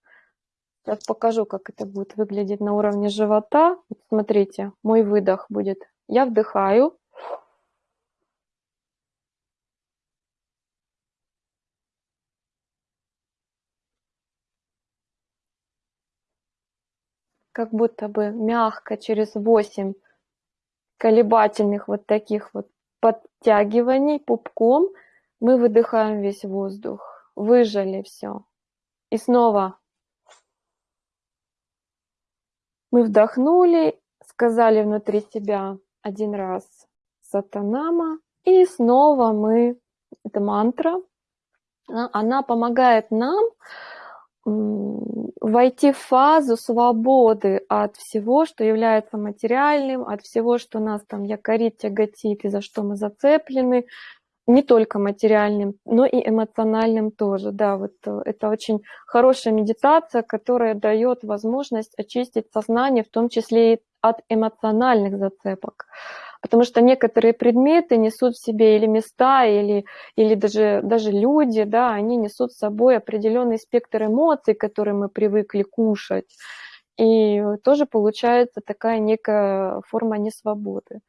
Сейчас покажу, как это будет выглядеть на уровне живота. Вот смотрите, мой выдох будет. Я вдыхаю. Как будто бы мягко через 8 колебательных вот таких вот подтягиваний пупком мы выдыхаем весь воздух, выжали все. И снова мы вдохнули, сказали внутри себя один раз сатанама, и снова мы, это мантра, она помогает нам войти в фазу свободы от всего, что является материальным, от всего, что нас там якорит, тяготит и за что мы зацеплены, не только материальным, но и эмоциональным тоже. Да, вот э, это очень хорошая медитация, которая дает возможность очистить сознание, в том числе и от эмоциональных зацепок потому что некоторые предметы несут в себе или места, или, или даже, даже люди, да, они несут с собой определенный спектр эмоций, которые мы привыкли кушать. И тоже получается такая некая форма несвободы.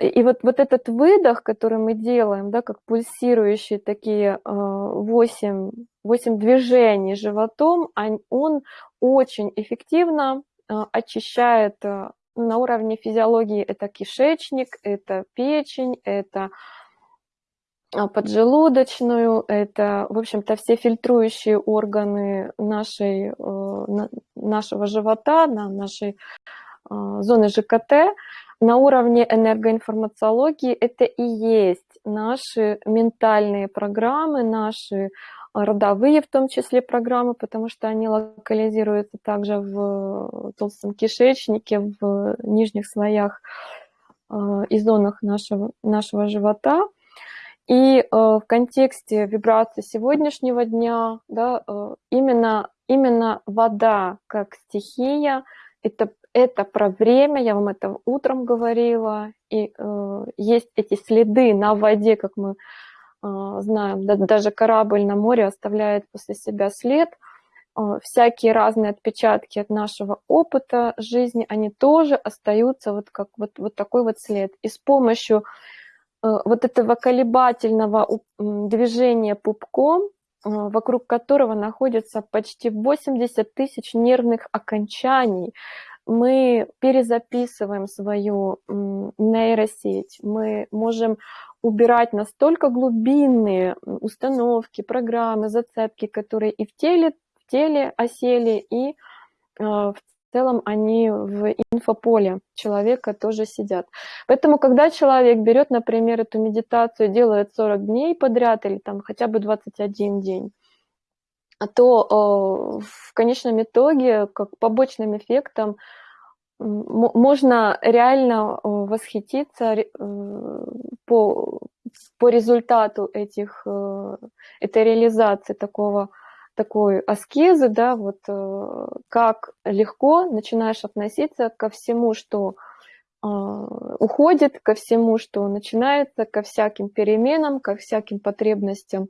И вот, вот этот выдох, который мы делаем, да, как пульсирующие такие 8, э, 8 движений животом, он очень эффективно э, очищает э, на уровне физиологии это кишечник, это печень, это а, поджелудочную, это, в общем-то, все фильтрующие органы нашей, э, нашего живота, на нашей а, зоны ЖКТ. На уровне энергоинформациологии это и есть наши ментальные программы, наши родовые в том числе программы, потому что они локализируются также в толстом кишечнике, в нижних слоях э, и зонах нашего, нашего живота. И э, в контексте вибрации сегодняшнего дня да, э, именно, именно вода как стихия, это, это про время, я вам это утром говорила, и э, есть эти следы на воде, как мы а, знаем, даже корабль на море оставляет после себя след. А, всякие разные отпечатки от нашего опыта жизни, они тоже остаются вот как вот, вот такой вот след. И с помощью э, вот этого колебательного движения пупком, э, вокруг которого находится почти 80 тысяч нервных окончаний, мы перезаписываем свою нейросеть, мы можем убирать настолько глубинные установки, программы, зацепки, которые и в теле, в теле осели, и э, в целом они в инфополе человека тоже сидят. Поэтому, когда человек берет, например, эту медитацию, делает 40 дней подряд или там хотя бы 21 день, то э, в конечном итоге, как побочным эффектом, можно реально э, восхититься э, по, по результату этих, э, этой реализации такого, такой аскезы, да, вот как легко начинаешь относиться ко всему, что уходит, ко всему, что начинается, ко всяким переменам, ко всяким потребностям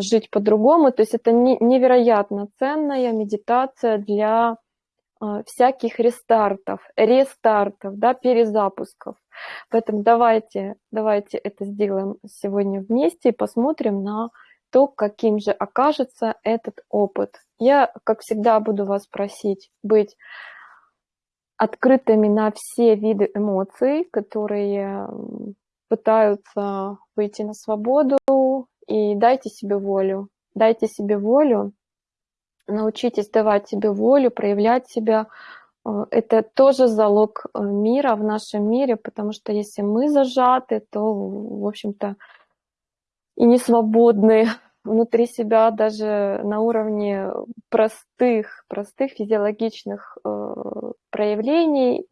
жить по-другому. То есть это невероятно ценная медитация для а, всяких рестартов, рестартов, да, перезапусков. Поэтому давайте, давайте это сделаем сегодня вместе и посмотрим на то, каким же окажется этот опыт. Я, как всегда, буду вас просить быть открытыми на все виды эмоций, которые пытаются выйти на свободу, и дайте себе волю. Дайте себе волю Научитесь давать себе волю, проявлять себя э, это тоже залог э, мира в нашем мире, потому что если мы зажаты, то, в общем-то, и не свободны внутри себя даже на уровне простых, простых физиологичных э, проявлений,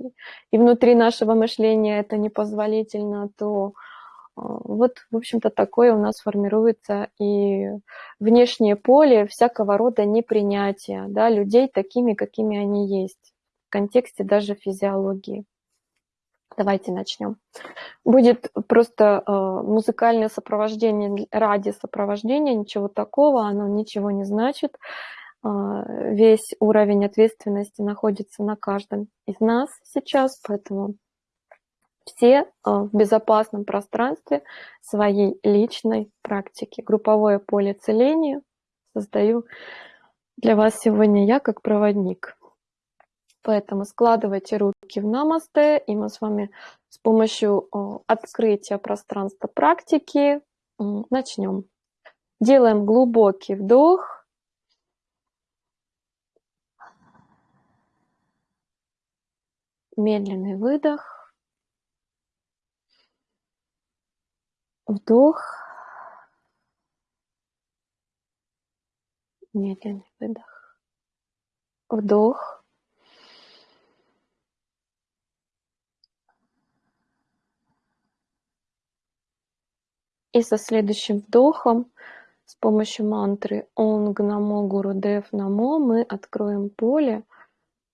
и внутри нашего мышления это непозволительно, то вот, в общем-то, такое у нас формируется и внешнее поле всякого рода непринятия да, людей такими, какими они есть, в контексте даже физиологии. Давайте начнем. Будет просто э, музыкальное сопровождение ради сопровождения, ничего такого, оно ничего не значит. Э, весь уровень ответственности находится на каждом из нас сейчас, поэтому все э, в безопасном пространстве своей личной практики. Групповое поле целения создаю для вас сегодня я как проводник. Поэтому складывайте руки в намасте, и мы с вами с помощью открытия пространства практики начнем. Делаем глубокий вдох. Медленный выдох. Вдох. Медленный выдох. Вдох. И со следующим вдохом с помощью мантры Онг Намо Гуру Дев Намо мы откроем поле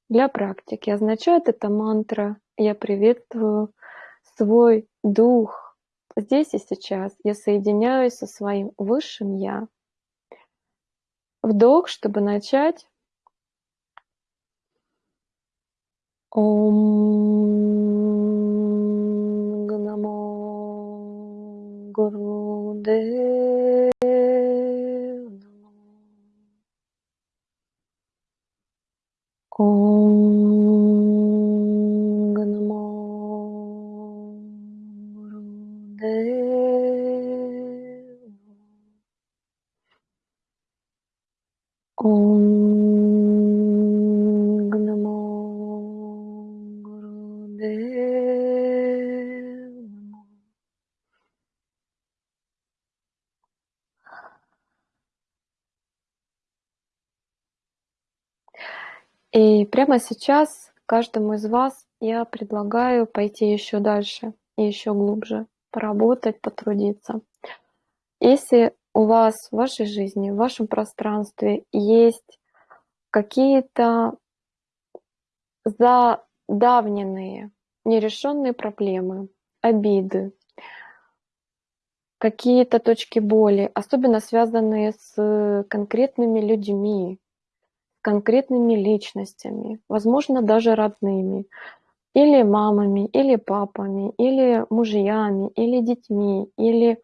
для практики. Означает эта мантра «Я приветствую свой дух». Здесь и сейчас я соединяюсь со своим высшим Я. Вдох, чтобы начать. Ом Намо Gurudev прямо сейчас каждому из вас я предлагаю пойти еще дальше и еще глубже, поработать, потрудиться. Если у вас в вашей жизни, в вашем пространстве есть какие-то задавненные, нерешенные проблемы, обиды, какие-то точки боли, особенно связанные с конкретными людьми, конкретными личностями, возможно, даже родными, или мамами, или папами, или мужьями, или детьми, или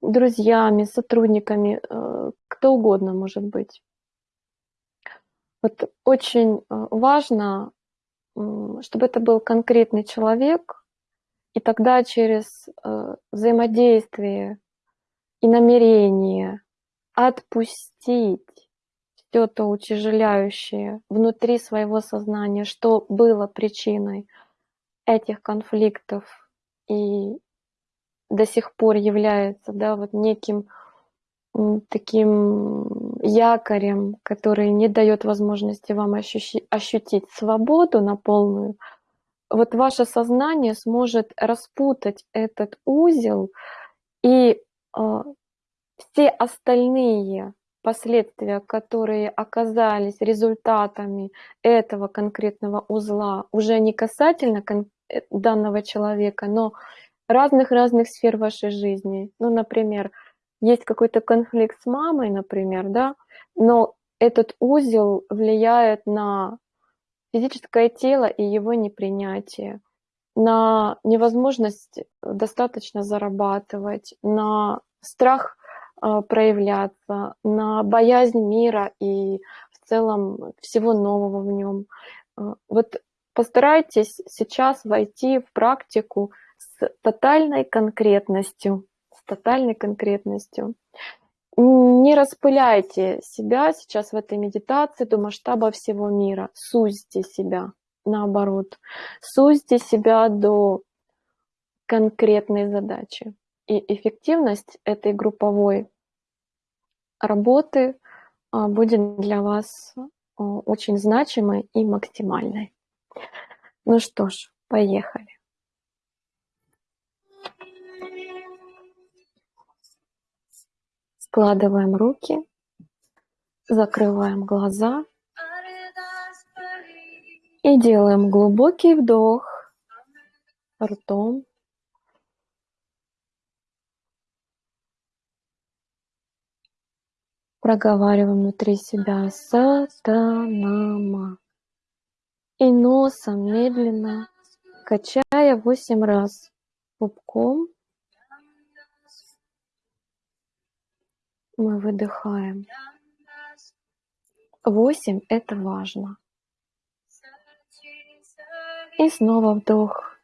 друзьями, сотрудниками, э, кто угодно может быть. Вот очень э, важно, чтобы это был конкретный человек, и тогда через э, взаимодействие и намерение отпустить все то утяжеляющее внутри своего сознания, что было причиной этих конфликтов и до сих пор является да, вот неким таким якорем, который не дает возможности вам ощущи, ощутить свободу на полную, вот ваше сознание сможет распутать этот узел, и э, все остальные последствия, которые оказались результатами этого конкретного узла, уже не касательно э, данного человека, но разных-разных сфер вашей жизни. Ну, например, есть какой-то конфликт с мамой, например, да, но этот узел влияет на физическое тело и его непринятие, на невозможность достаточно зарабатывать, на страх проявляться, на боязнь мира и в целом всего нового в нем. А, вот постарайтесь сейчас войти в практику с тотальной конкретностью, с тотальной конкретностью. не распыляйте себя сейчас в этой медитации до масштаба всего мира. Сузьте себя, наоборот. Сузьте себя до конкретной задачи. И эффективность этой групповой работы а, будет для вас а, очень значимой и максимальной. Ну что ж, поехали. Складываем руки, закрываем глаза и делаем глубокий вдох ртом. Проговариваем внутри себя сатанама. И носом медленно, качая восемь раз пупком, мы выдыхаем. Восемь – это важно. И снова вдох.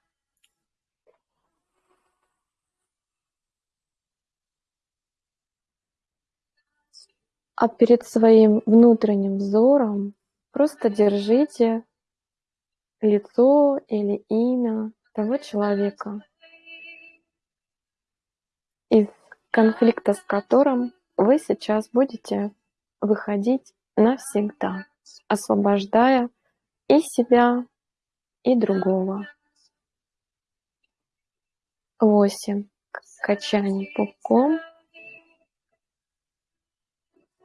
А перед своим внутренним взором просто держите лицо или имя того человека, из конфликта с которым вы сейчас будете выходить навсегда, освобождая и себя, и другого. Восемь качаний пупком.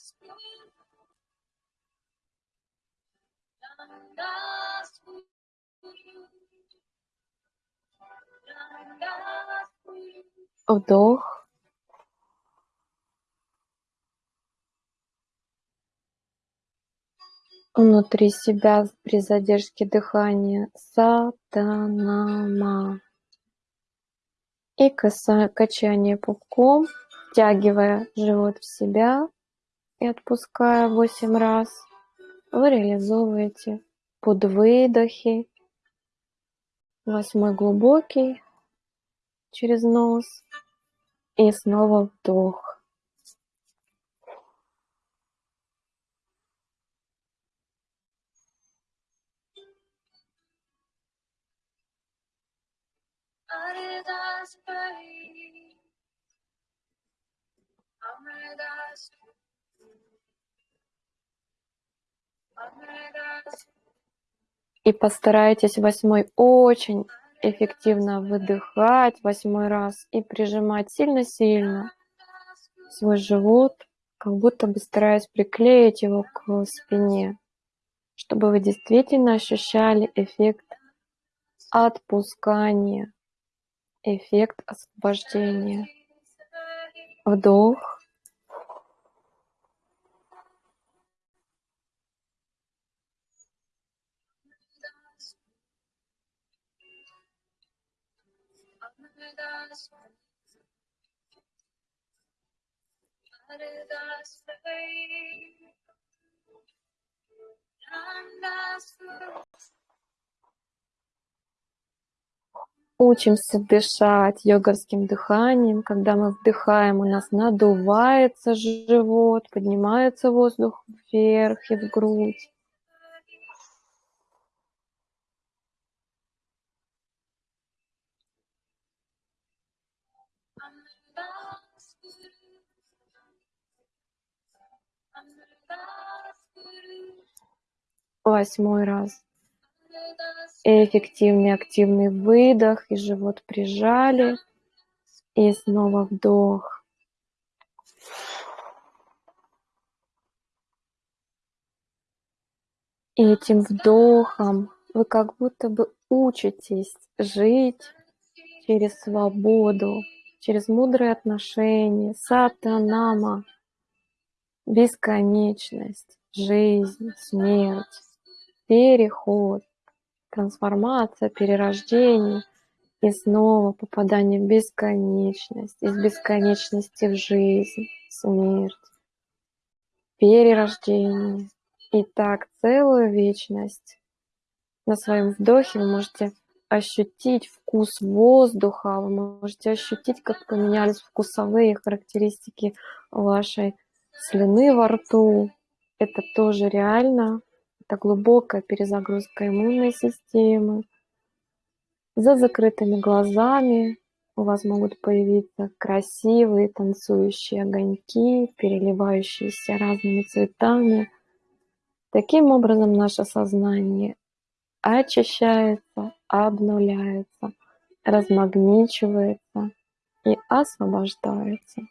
снова вдох. Вдох. Внутри себя при задержке дыхания сатанама. И качание пупком, втягивая живот в себя и отпуская восемь раз, вы реализовываете под выдохи. Восьмой глубокий через нос и снова вдох. И постарайтесь восьмой очень эффективно выдыхать восьмой раз и прижимать сильно-сильно свой живот, как будто бы стараясь приклеить его к спине, чтобы вы действительно ощущали эффект отпускания, эффект освобождения. Вдох. Учимся дышать йогарским дыханием. Когда мы вдыхаем, у нас надувается живот, поднимается воздух вверх и в грудь. Восьмой раз. Эффективный активный выдох и живот прижали. И снова вдох. И этим вдохом вы как будто бы учитесь жить через свободу, через мудрые отношения, сатанама, бесконечность, жизнь, смерть, переход, трансформация, перерождение и снова попадание в бесконечность, из бесконечности в жизнь, смерть, перерождение. И так целую вечность. На своем вдохе вы можете ощутить вкус воздуха, вы можете ощутить, как поменялись вкусовые характеристики вашей слюны во рту. Это тоже реально. Это глубокая перезагрузка иммунной системы. За закрытыми глазами у вас могут появиться красивые танцующие огоньки, переливающиеся разными цветами. Таким образом наше сознание очищается, обнуляется, размагничивается и освобождается.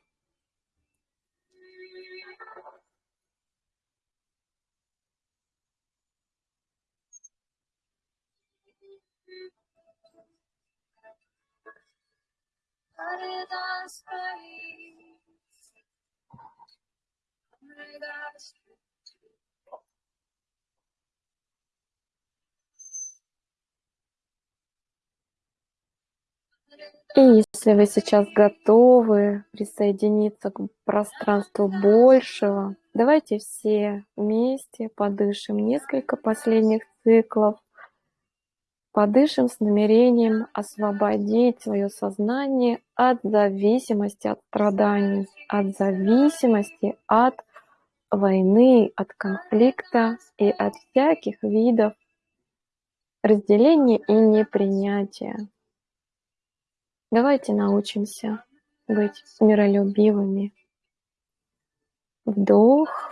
И если вы сейчас готовы присоединиться к пространству большего, давайте все вместе подышим несколько последних циклов. Подышим с намерением освободить свое сознание от зависимости от страданий, от зависимости от войны, от конфликта и от всяких видов разделения и непринятия. Давайте научимся быть миролюбивыми. Вдох.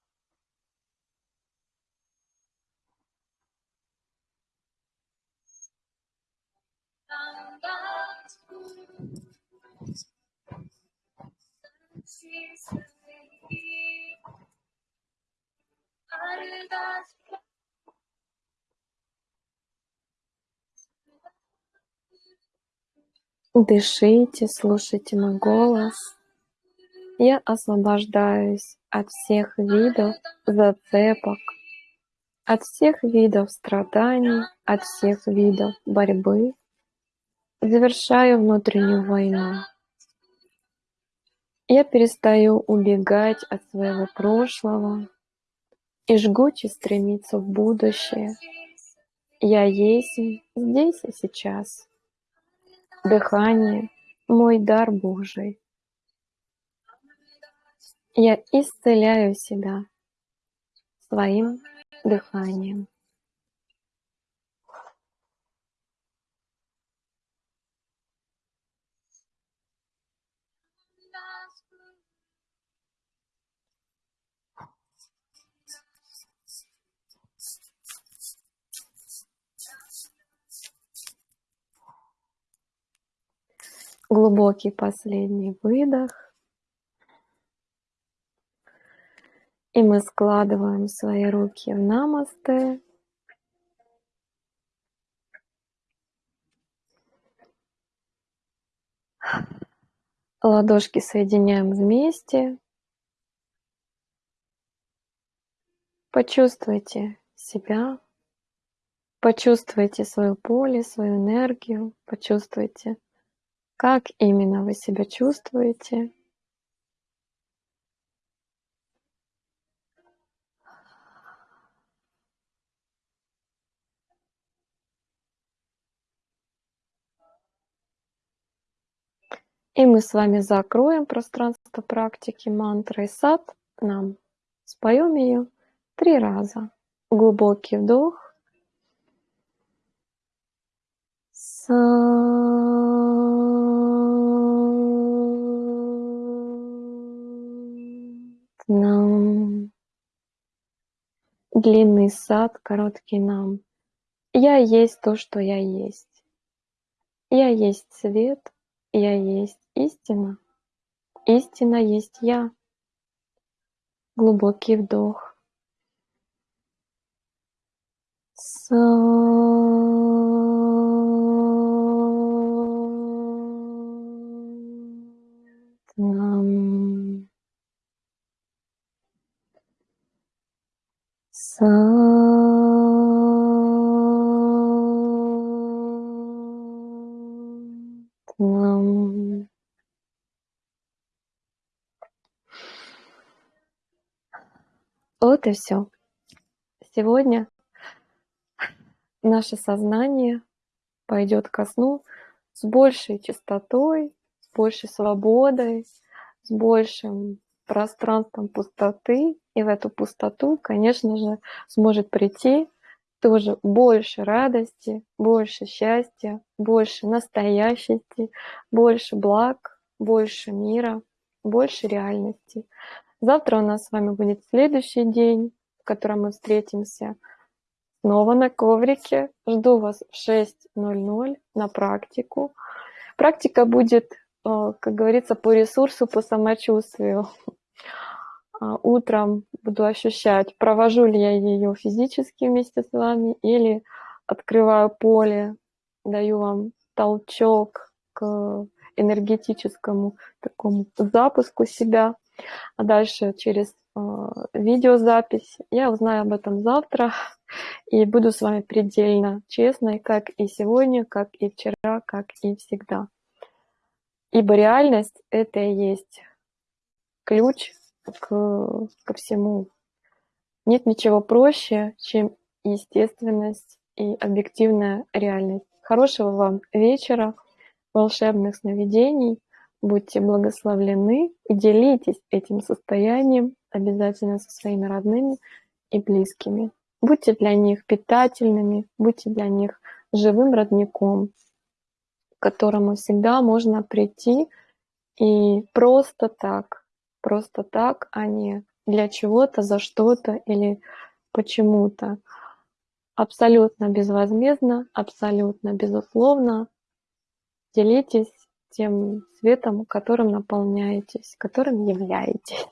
Дышите, слушайте мой голос. Я освобождаюсь от всех видов зацепок, от всех видов страданий, от всех видов борьбы. Завершаю внутреннюю войну. Я перестаю убегать от своего прошлого и жгуче стремиться в будущее. Я есть здесь и сейчас. Дыхание – мой дар Божий. Я исцеляю себя своим дыханием. Глубокий последний выдох. И мы складываем свои руки в намасте. Ладошки соединяем вместе. Почувствуйте себя Почувствуйте свое поле, свою энергию, почувствуйте, как именно вы себя чувствуете. И мы с вами закроем пространство практики мантры сад нам. Споем ее три раза. Глубокий вдох. Нам. Длинный сад, короткий нам. Я есть то, что я есть. Я есть свет, я есть истина. Истина есть я. Глубокий вдох. Нам. Вот и все. Сегодня наше сознание пойдет ко сну с большей чистотой, с большей свободой, с большим пространством пустоты. И в эту пустоту, конечно же, сможет прийти тоже больше радости, больше счастья, больше настоящести, больше благ, больше мира, больше реальности. Завтра у нас с вами будет следующий день, в котором мы встретимся снова на коврике. Жду вас в 6.00 на практику. Практика будет, э, как говорится, по ресурсу, по самочувствию. А, утром буду ощущать, провожу ли я ее физически вместе с вами или открываю поле, даю вам толчок к энергетическому такому запуску себя – а дальше через а, видеозапись. Я узнаю об этом завтра и буду с вами предельно честной, как и сегодня, как и вчера, как и всегда. Ибо реальность — это и есть ключ к, ко всему. Нет ничего проще, чем естественность и объективная реальность. Хорошего вам вечера, волшебных сновидений — Будьте благословлены и делитесь этим состоянием обязательно со своими родными и близкими. Будьте для них питательными, будьте для них живым родником, к которому всегда можно прийти и просто так, просто так, а не для чего-то, за что-то или почему-то. Абсолютно безвозмездно, абсолютно безусловно. Делитесь тем светом, которым наполняетесь, которым являетесь.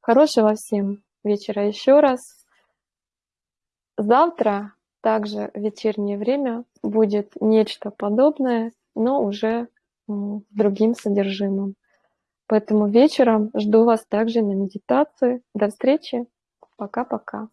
Хорошего всем вечера еще раз. Завтра также в вечернее время будет нечто подобное, но уже с другим содержимым. Поэтому вечером жду вас также на медитации. До встречи. Пока-пока.